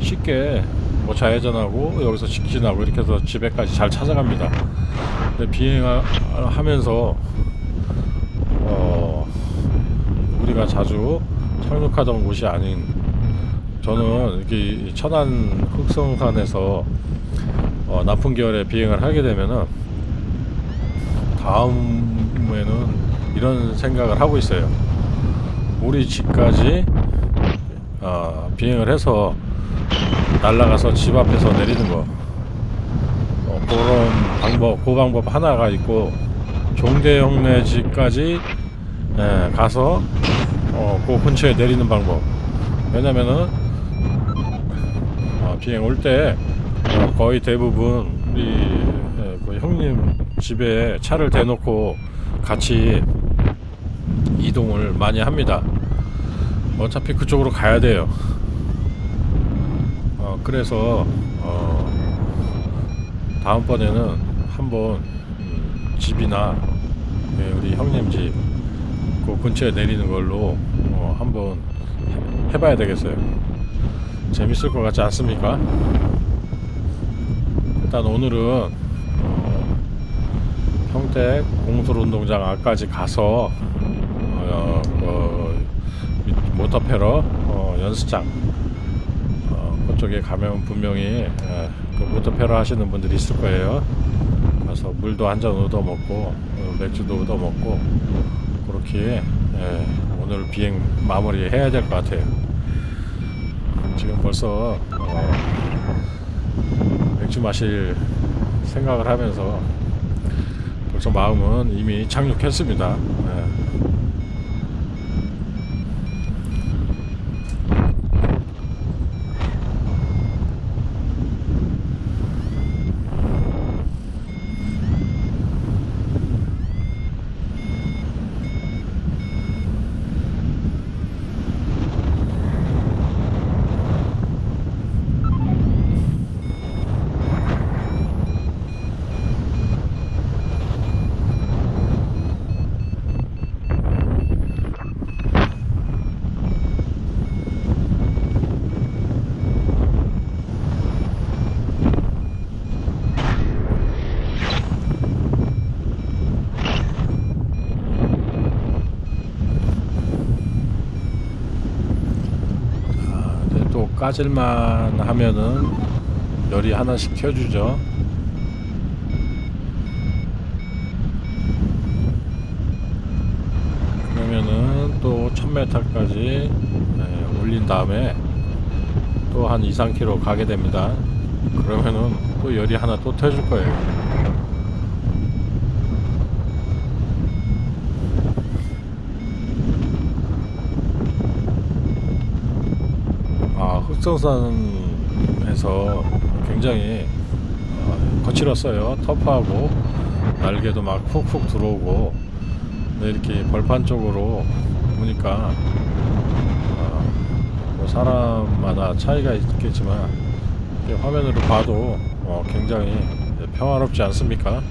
쉽게 뭐 좌회전하고 여기서 직진하고 이렇게 해서 집에까지 잘 찾아갑니다. 근데 비행하면서 어, 우리가 자주 착륙하던 곳이 아닌 저는 이렇게 천안 흑성산에서 어, 나쁜 계열의 비행을 하게 되면은 다음에는 이런 생각을 하고 있어요. 우리 집까지 어, 비행을 해서 날아가서 집 앞에서 내리는 거. 어, 그런 방법, 그 방법 하나가 있고 종대 형네 집까지 예, 가서 어, 그 근처에 내리는 방법. 왜냐면은 어, 비행 올때 어, 거의 대부분 우리 예, 그 형님 집에 차를 대놓고 같이 이동을 많이 합니다. 어차피 그쪽으로 가야 돼요. 어, 그래서 어, 다음번에는 한번 음, 집이나 예, 우리 형님 집 그 근처에 내리는 걸로 어, 한번 해- 해봐야 되겠어요. 재밌을 것 같지 않습니까? 일단 오늘은 어, 평택 공술운동장 앞까지 가서 어, 어, 이 모터페러 어, 연습장 어, 그쪽에 가면 분명히 에, 그 모터페러 하시는 분들이 있을 거예요. 가서 물도 한 잔 얻어 먹고 어, 맥주도 얻어 먹고 그렇게 예, 오늘 비행 마무리 해야 될 것 같아요. 지금 벌써 어, 맥주 마실 생각을 하면서 벌써 마음은 이미 착륙했습니다. 예. 아, 까질만 하면은 열이 하나씩 켜주죠. 그러면은 또 1000m까지 올린 다음에 또 한 2, 3km 가게 됩니다. 그러면은 또 열이 하나 또 켜줄 거예요. 아, 흑성산에서 굉장히 어, 거칠었어요. 터프하고 날개도 막 훅훅 들어오고 이렇게 벌판 쪽으로 보니까 어, 뭐 사람마다 차이가 있겠지만 화면으로 봐도 어, 굉장히 평화롭지 않습니까?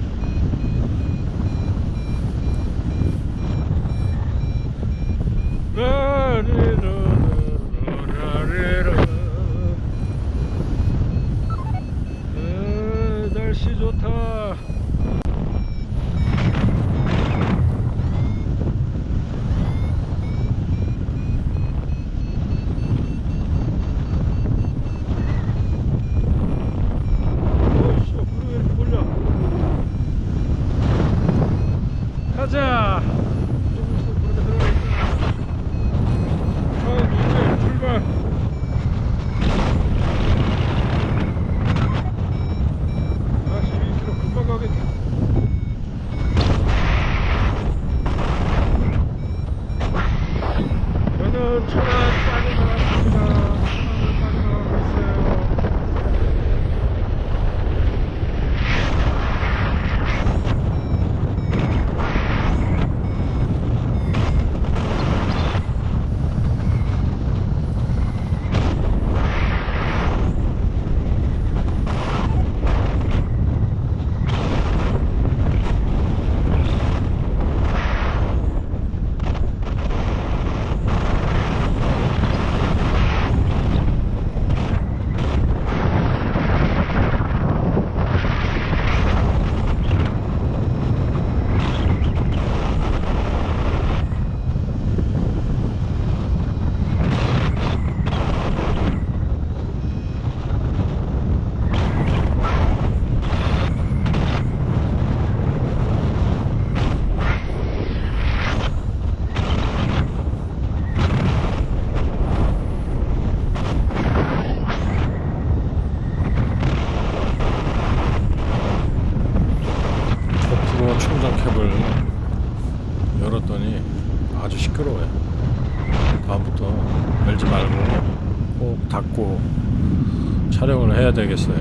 해야 되겠어요.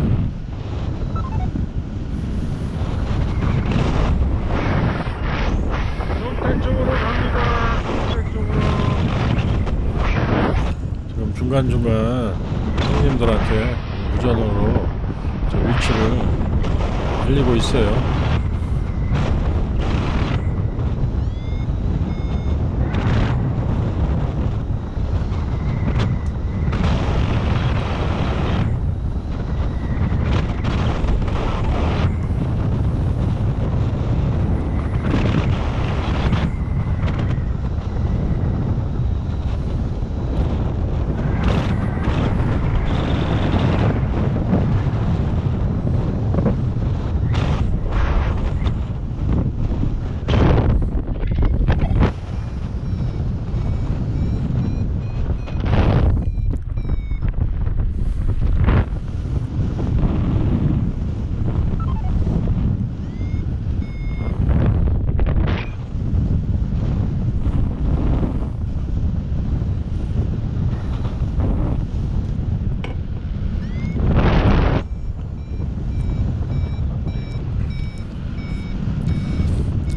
지금 중간중간 형님들한테 무전으로 저 위치를 알리고 있어요.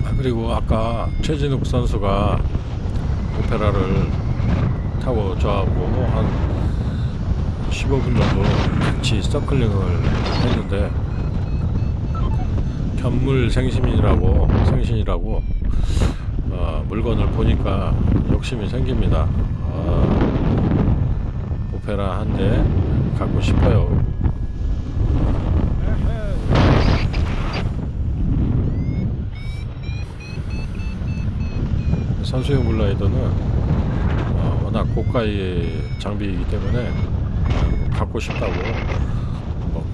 아, 그리고 아까 최진욱 선수가 오페라를 타고 저하고 한 15분 정도 같이 서클링을 했는데 견물 생심이라고 생신이라고 어, 물건을 보니까 욕심이 생깁니다. 어, 오페라 한 대 갖고 싶어요. 선수용 글라이더는 어, 워낙 고가의 장비이기 때문에 어, 갖고 싶다고 뭐,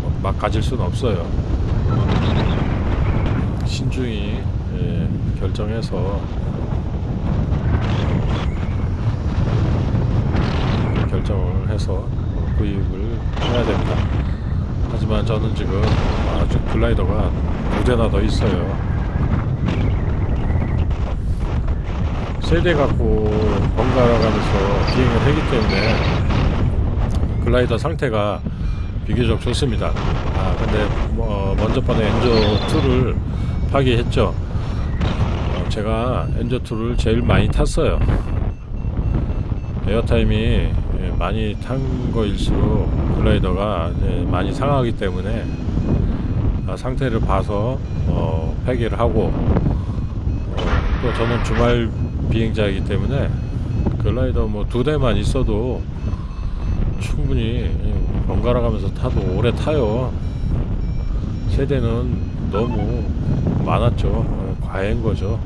뭐 막 가질 수는 없어요. 신중히 예, 결정해서 결정을 해서 구입을 해야 됩니다. 하지만 저는 지금 아주 글라이더가 두 대나 더 있어요. 세대 갖고 번갈아 가면서 비행을 하기 때문에 글라이더 상태가 비교적 좋습니다. 아 근데 뭐 먼저 번에 엔저 2를 파기했죠. 어, 제가 엔저 2를 제일 많이 탔어요. 에어타임이 예, 많이 탄 거일수록 글라이더가 많이 상하기 때문에 아, 상태를 봐서 어, 폐기를 하고 어, 또 저는 주말 비행자이기 때문에 글라이더 뭐 두 대만 있어도 충분히 번갈아 가면서 타도 오래 타요. 세대는 너무 많았죠. 어, 과한 거죠.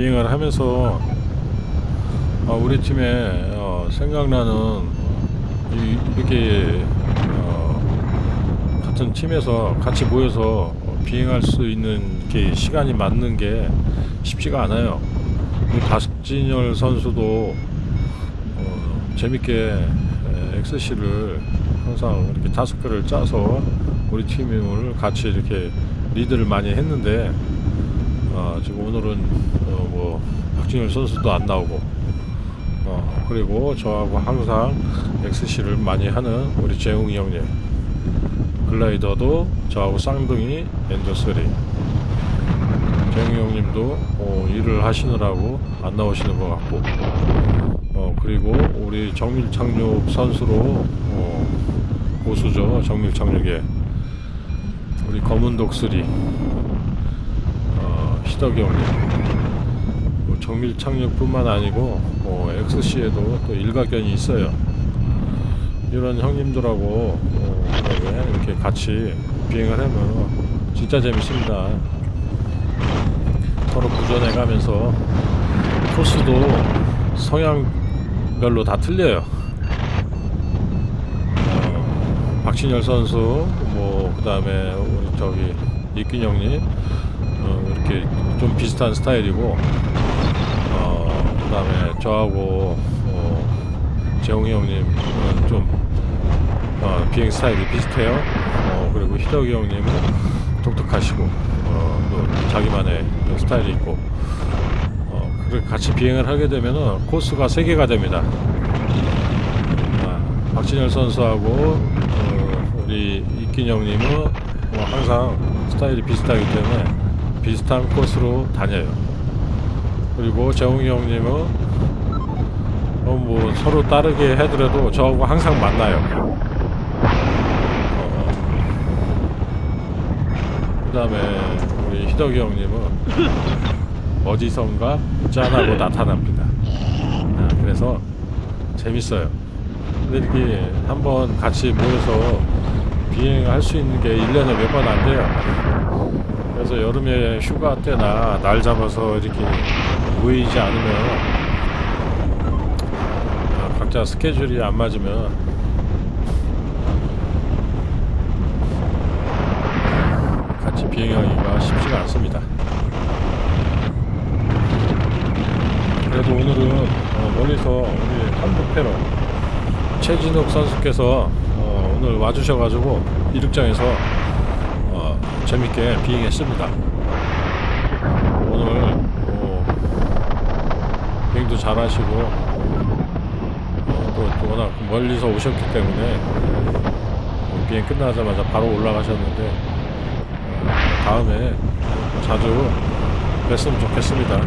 비행을 하면서 어, 우리 팀에 어, 생각나는 이, 이렇게 어, 같은 팀에서 같이 모여서 비행할 수 있는 게 시간이 맞는 게 쉽지가 않아요. 박진열 선수도 어, 재밌게 에, XC를 항상 이렇게 다섯 개를 짜서 우리 팀을 같이 이렇게 리드를 많이 했는데 어, 지금 오늘은 어, 뭐 박진열 선수도 안 나오고 어, 그리고 저하고 항상 XC를 많이 하는 우리 재웅이 형님 글라이더도 저하고 쌍둥이 엔저3 재웅이 형님도 어, 일을 하시느라고 안 나오시는 것 같고 어, 그리고 우리 정밀착륙 선수로 어, 고수죠 정밀착륙에 우리 검은 독수리 어, 형님. 뭐 정밀 착륙뿐만 아니고 어, XC에도 또 일가견이 있어요. 이런 형님들하고 어, 그다음에 이렇게 같이 비행을 하면 진짜 재밌습니다. 서로 부전해 가면서 코스도 성향별로 다 틀려요. 어, 박진열 선수, 뭐 그 다음에 우리 저기 이균 형님 어, 이렇게 좀 비슷한 스타일이고 어, 그 다음에 저하고 어, 재홍이 형님은 좀 어, 비행 스타일이 비슷해요. 어, 그리고 희덕이 형님은 독특하시고 어, 또 자기만의 스타일이 있고 어, 같이 비행을 하게 되면은 코스가 세 개가 됩니다. 아, 박진열 선수하고 어, 우리 이긴 형님은 뭐 항상 스타일이 비슷하기 때문에 비슷한 코스로 다녀요. 그리고 재홍이 형님은 어, 뭐 서로 다르게 해더라도 저하고 항상 만나요. 어, 그 다음에 우리 희덕이 형님은 어디선가 짠하고 나타납니다. 아, 그래서 재밌어요. 근데 이렇게 한번 같이 모여서 비행할 수 있는 게 1년에 몇 번 안 돼요. 그래서 여름에 휴가 때나 날 잡아서 이렇게 모이지 않으면 아, 각자 스케줄이 안 맞으면 같이 비행하기가 쉽지가 않습니다. 그래도 오늘은 어, 멀리서 우리 한국패러 최진욱 선수께서 어, 오늘 와주셔가지고 이륙장에서 어, 재밌게 비행했습니다. 오늘 어, 비행도 잘하시고 어, 또, 또 워낙 멀리서 오셨기 때문에 어, 비행 끝나자마자 바로 올라가셨는데 어, 다음에 자주 뵀으면 좋겠습니다.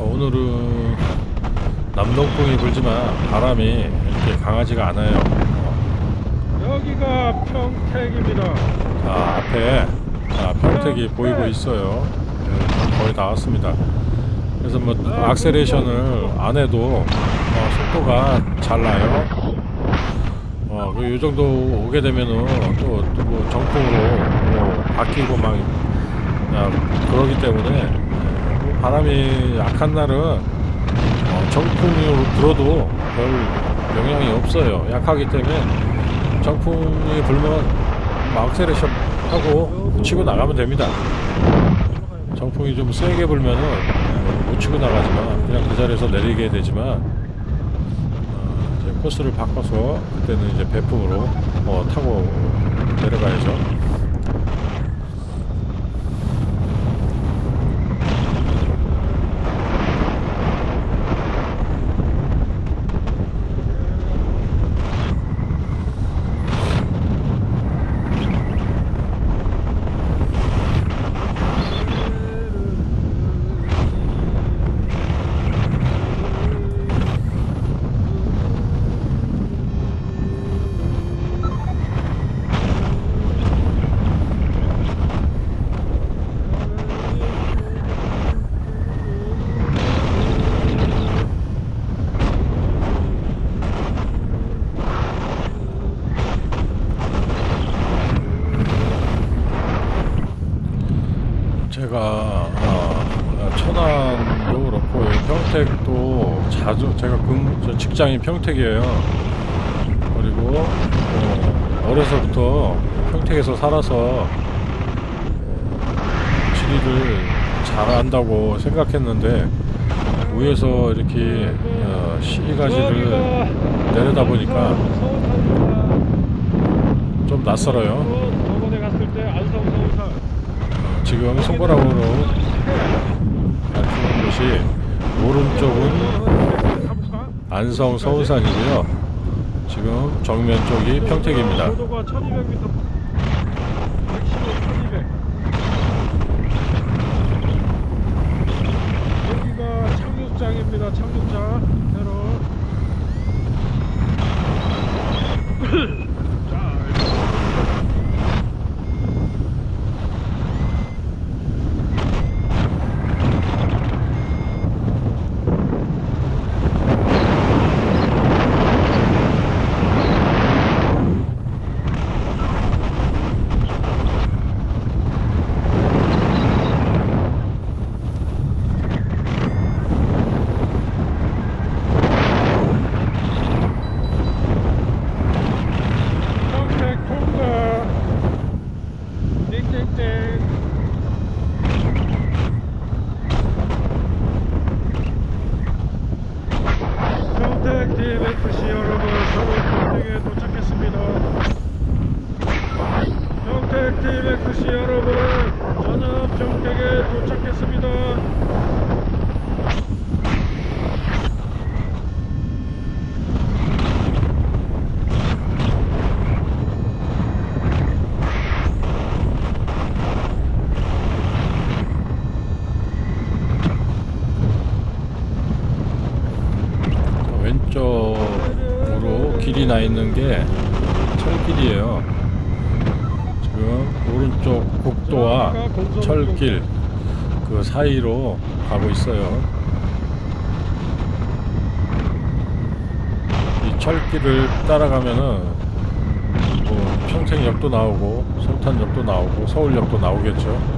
어, 오늘은 남동풍이 불지만 바람이 이렇게 강하지가 않아요. 어, 여기가 평택입니다. 자 앞에 자, 평택이 보이고 있어요. 네, 거의 다 왔습니다. 그래서 뭐 악셀레이션을 안 해도 어, 속도가 잘 나요. 어, 그요 정도 오게 되면은 또, 또 뭐 정풍으로 뭐 바뀌고 막 야, 그러기 때문에 뭐 바람이 약한 날은 어, 정풍이 불어도 별 영향이 없어요. 약하기 때문에 정풍이 불면 뭐 악셀레이션 하고 치고 나가면 됩니다. 정풍이 좀 세게 불면은 어, 못 치고 나가지만 그냥 그 자리에서 내리게 되지만 어, 이제 코스를 바꿔서 그때는 이제 배풍으로 어, 타고 내려가야죠. 직장이 평택이에요. 그리고 어, 어려서부터 평택에서 살아서 지리를 잘 안다고 생각했는데 위에서 이렇게 어, 시가지를 내려다 보니까 좀 낯설어요. 지금 손가락으로 밝히는 곳이 오른쪽은? 안성 서울산이고요. 지금 정면 쪽이 평택입니다. 고도가 1200m 115, 1200 여기가 착륙장입니다 착륙장 새로 자 평택 통과 땡땡땡 평택 DMFC 여러분 서울 평택에 도착했습니다 평택 DMFC 여러분 저는 평택에 도착했습니다 왼쪽으로 길이 나 있는 게 철길이에요. 지금 오른쪽 국도와 철길 그 사이로 가고 있어요. 이 철길을 따라가면은 뭐 평택역도 나오고 성탄역도 나오고 서울역도 나오겠죠.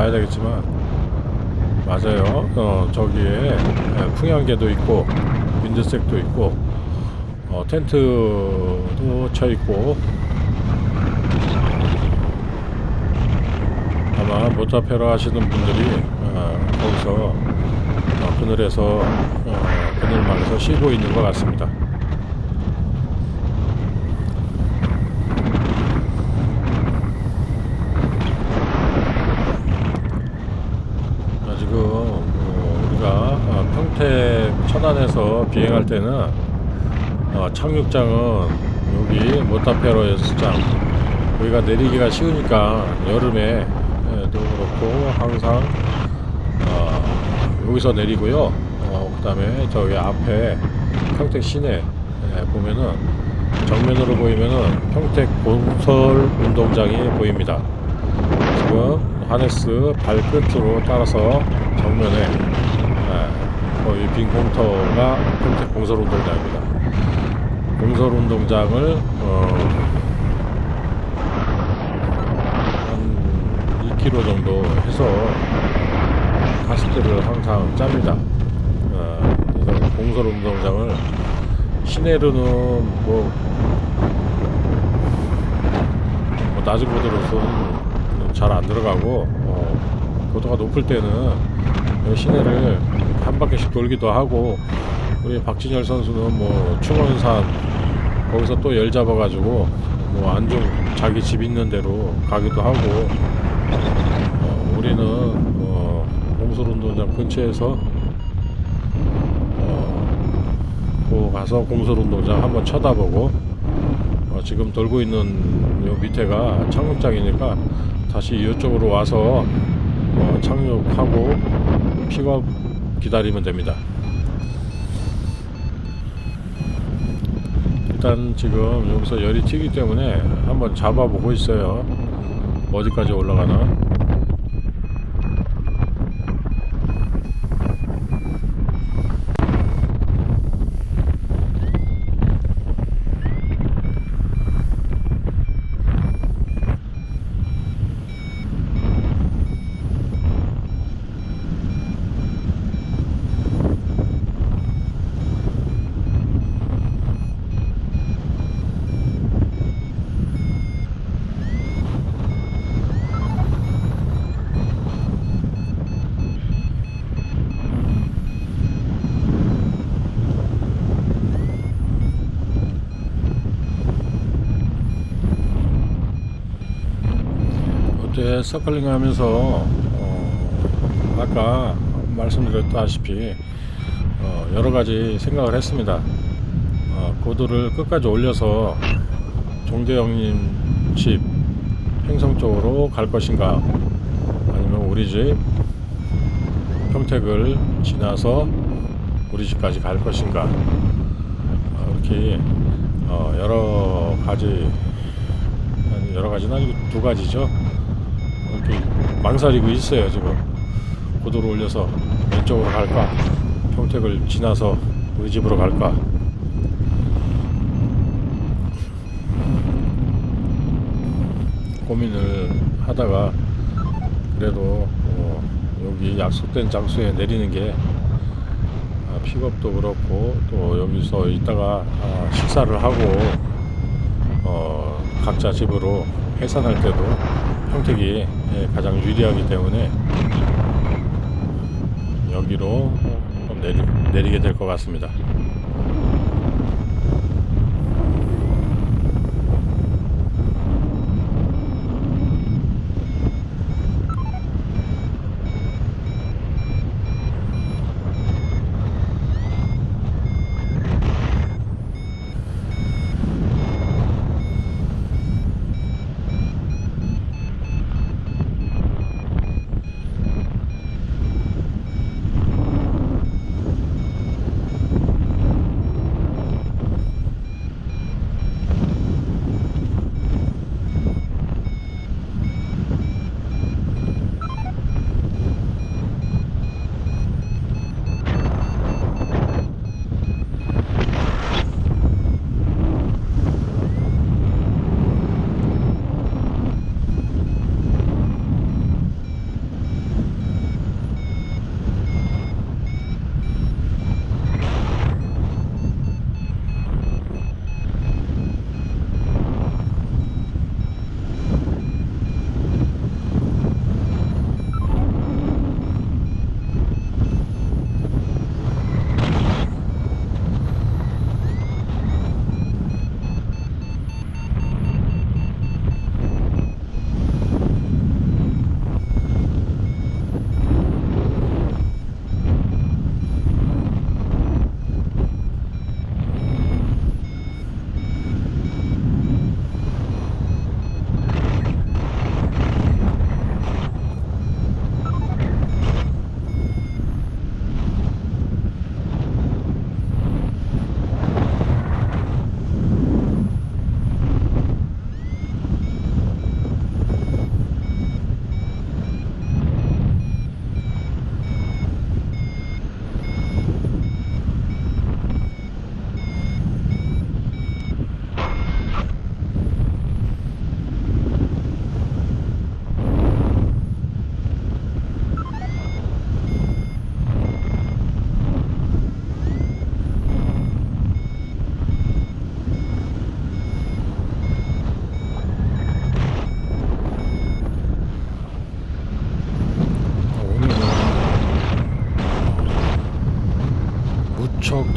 봐야 되겠지만 맞아요. 어, 저기에 예, 풍향계도 있고 윈드색도 있고 어, 텐트도 쳐 있고 아마 모타페로 하시는 분들이 어, 거기서 어, 그늘에서 어, 그늘망에서 쉬고 있는 것 같습니다. 비행 할 때는 어, 착륙장은 여기 모타페로 연습장 여기가 내리기가 쉬우니까 여름에 도 그렇고 항상 어, 여기서 내리고요. 어, 그 다음에 저기 앞에 평택 시내 에, 보면은 정면으로 보이면은 평택 본설 운동장이 보입니다. 지금 하네스 발끝으로 따라서 정면에 에, 거의 빈 공터가 평택 공설운동장입니다. 공설운동장을 어, 한 2km 정도 해서 가스트를 항상 짭니다. 어, 공설운동장을 시내로는 뭐, 뭐 낮은 고도로서는 잘 안 들어가고 어, 고도가 높을 때는 이 시내를 한 바퀴씩 돌기도 하고 우리 박진열 선수는 뭐 충원산 거기서 또 열 잡아가지고 뭐 안중 자기 집 있는 대로 가기도 하고 어, 우리는 어, 공설운동장 근처에서 어, 그 가서 공설운동장 한번 쳐다보고 어, 지금 돌고 있는 요 밑에가 착륙장이니까 다시 이쪽으로 와서 어, 착륙하고 픽업 기다리면 됩니다. 일단 지금 여기서 열이 튀기 때문에 한번 잡아보고 있어요. 어디까지 올라가나? 서클링 하면서 어, 아까 말씀드렸다시피 어, 여러 가지 생각을 했습니다. 어, 고도를 끝까지 올려서 종대형님 집 행성 쪽으로 갈 것인가 아니면 우리 집 평택을 지나서 우리 집까지 갈 것인가 어, 이렇게 어, 여러 가지 여러 가지는 아니고 두 가지죠. 망설이고 있어요 지금. 고도를 올려서 왼쪽으로 갈까? 평택을 지나서 우리 집으로 갈까? 고민을 하다가 그래도 어, 여기 약속된 장소에 내리는 게 아, 픽업도 그렇고 또 여기서 이따가 아, 식사를 하고 어, 각자 집으로 해산할 때도 평택이 예, 가장 유리하기 때문에 여기로 내리, 내리게 될 것 같습니다.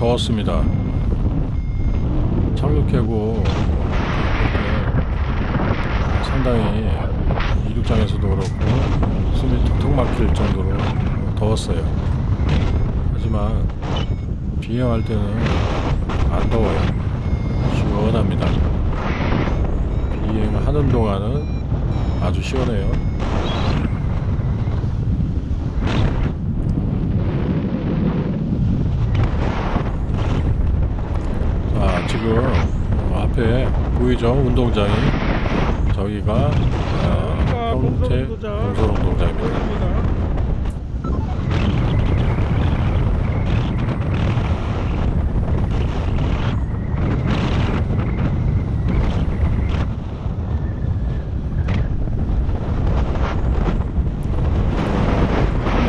더웠습니다. 착륙해고 상당히 이륙장에서도 그렇고 숨이 턱턱 막힐 정도로 더웠어요. 하지만 비행할 때는 안 더워요. 시원합니다. 비행하는 동안은 아주 시원해요. 자, 지금 어, 앞에 보이죠? 운동장이 저기가 어, 평택 동서 운동장입니다. 보입니다.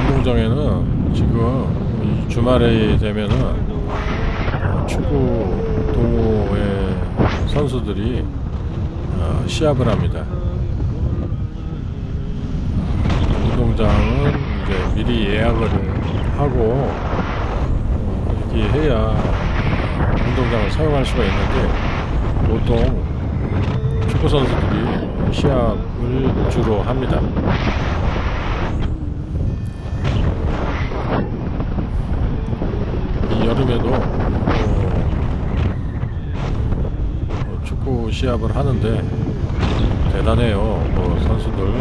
운동장에는 지금 이 주말에 되면은 어, 축구 동호회 선수들이 어, 시합을 합니다. 운동장은 이제 미리 예약을 하고 어, 이렇게 해야 운동장을 사용할 수가 있는데 보통 축구 선수들이 시합을 주로 합니다. 이 여름에도 어, 어, 축구 시합을 하는데 대단해요. 뭐 선수들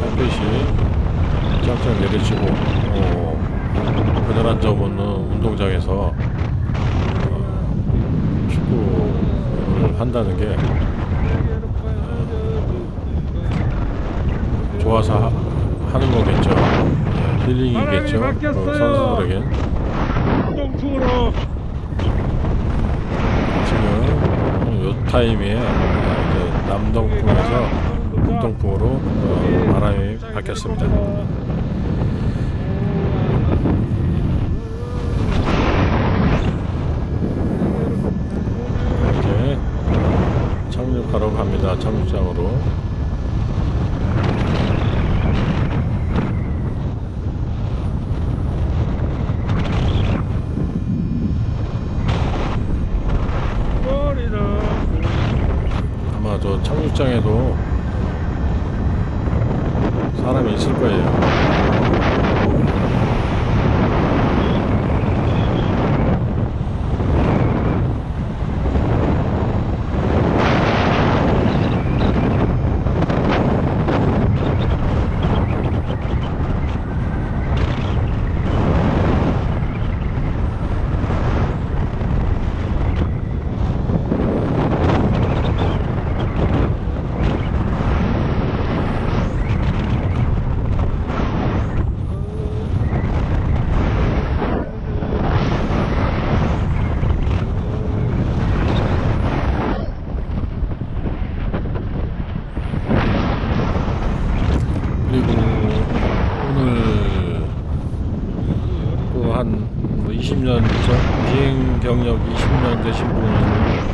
햇빛이 쫙쫙 내리치고 어, 그늘 한점 없는 운동장에서 어, 축구를 한다는 게 어, 좋아서 하, 하는 거겠죠. 예, 힐링이겠죠. 그. 선수들에겐 운동풍으로 지금 요 타임에 이제 남동풍에서 북동풍으로 어, 바람이 바뀌었습니다. 이제 착륙하러 갑니다. 착륙장으로. 머리는 아마 저 착륙장에도 사람이 있을 거예요. 그리고 오늘 또 한 20년 전 비행 경력 20년 되신 분을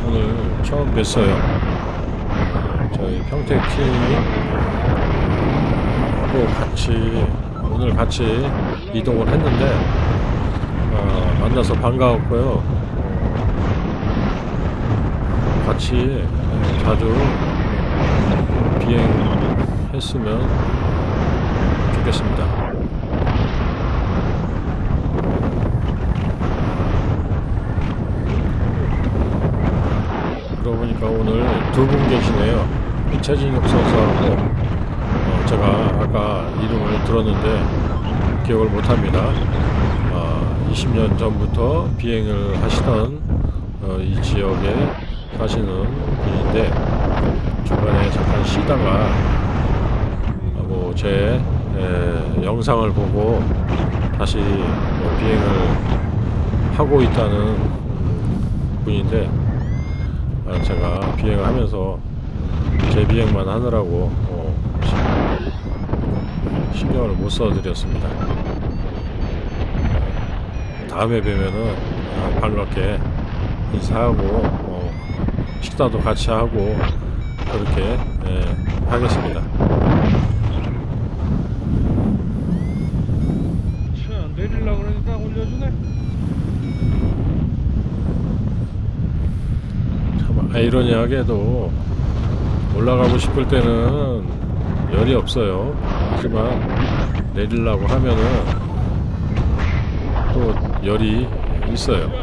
오늘 처음 뵀어요. 어, 저희 평택 팀하고 같이 오늘 같이 이동을 했는데 어, 만나서 어, 같이 자주 비행했으면 좋겠습니다. 그러고 보니까 오늘 두 분 계시네요. 최진욱 선수하고 어, 제가 아까 이름을 들었는데 기억을 못합니다. 어, 20년 전부터 비행을 하시던 어, 이 지역에 사시는 분인데 중간에 잠깐 쉬다가 뭐제 영상을 보고 다시 뭐 비행을 하고 있다는 분인데 아, 제가 비행을 하면서 제 비행만 하느라고 어, 시- 신경을 못 써드렸습니다. 다음에 뵈면은 아, 반갑게 인사하고 어, 식사도 같이 하고 그렇게 예, 하겠습니다. 차 내리는 올려주네. 참 아이러니하게도 올라가고 싶을 때는 열이 없어요. 하지만 내리려고 하면은 또 열이 있어요.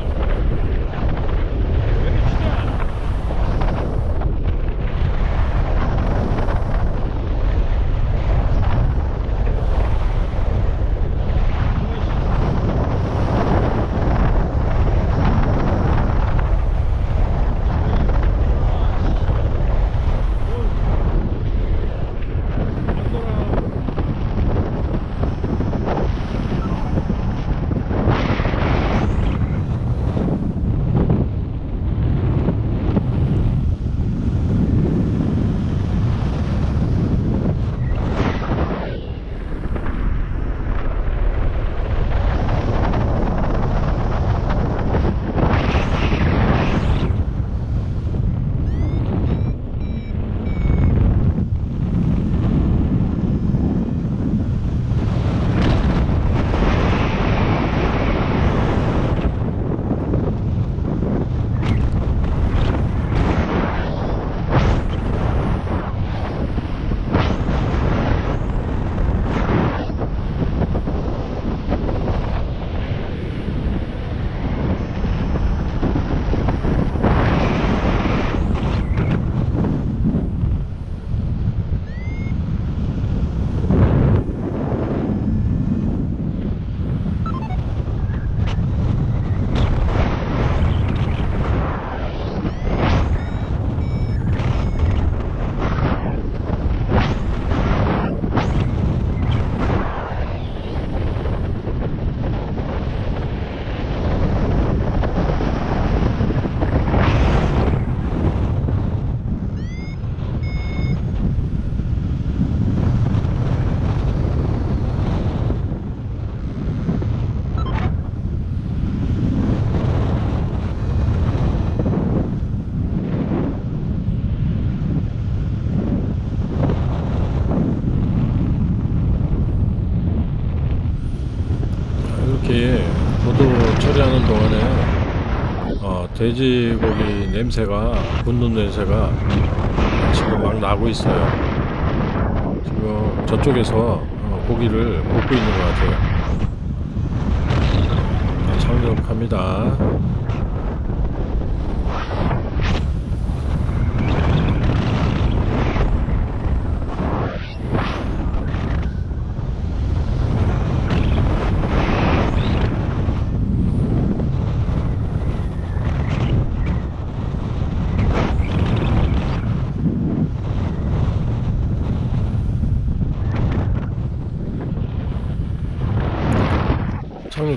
돼지고기 냄새가 굽는 냄새가 지금 막 나고 있어요. 지금 저쪽에서 어, 고기를 굽고 있는 것 같아요. 자, 착륙합니다.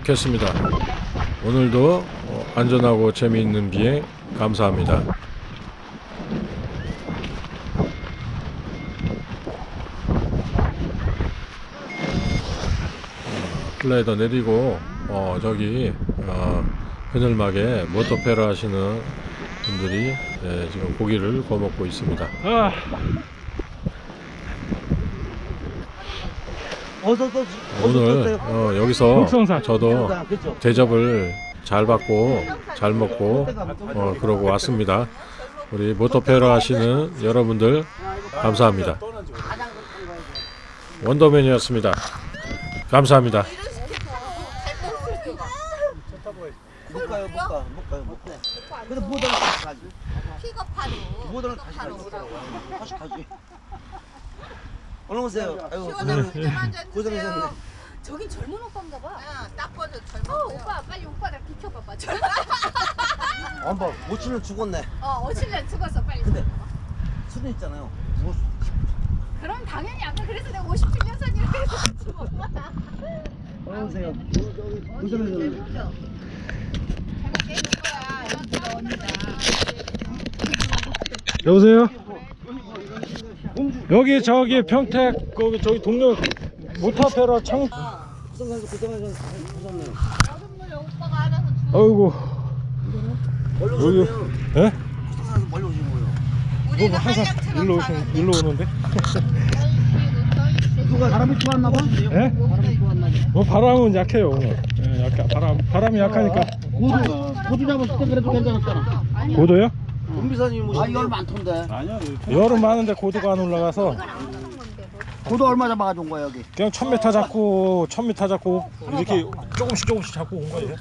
착륙했습니다. 오늘도 어, 안전하고 재미있는 비행 감사합니다. 어, 글라이더 내리고 어, 저기 어, 그늘막에 모터페라 하시는 분들이 예, 지금 고기를 구워 먹고 있습니다. 아, 오늘 어, 여기서 육성산. 저도? 대접을 잘 받고 잘 먹고 어, 그러고 왔습니다. 우리 모터페라 하시는 여러분들 감사합니다. 원더맨이었습니다. 감사합니다. 못 가요, 못 가, 못 가요, 못 가. 오는 다시 가지. 픽업하러 다시 가지. 가지. 얼른 오세요. 아이고, 고생, 고생하셨네. 저긴 젊은 오빠인가 봐. 아, 딱 봐도 젊은 어. 오빠 빨리 오빠랑 비켜봐봐. 저, 엄마, 모치는 죽었네. 어, 어칠년 죽었어 빨리. 근데 수도 있잖아요. 뭐, 그럼 당연히 아까 그래서 내가 57년 선이라고 했었지. 얼른 오세요. 고생하셨네. 여보세요? 여기 저기 평택 거기 저기 동네 모타페라 창. 아이고, 여기. 예? 우리는 뭐 항상 일로 사는데. 일로 오는데? (laughs) 누가 바람이 좋았나 봐? 예? 뭐 바람은 약해요 오늘. 예. 예, 약간 바람 바람이 약하니까 고도 고도 잡았을 때 그래도 괜찮았잖아. 고도요? 은비사님 뭐? 아 이걸 많던데. 여름 많은데 고도가 안 올라가서 고도 얼마 잡아가지고 온 거야 여기? 그냥 1000m 잡고 1000m 잡고 이렇게 조금씩 조금씩 잡고 온 거예요.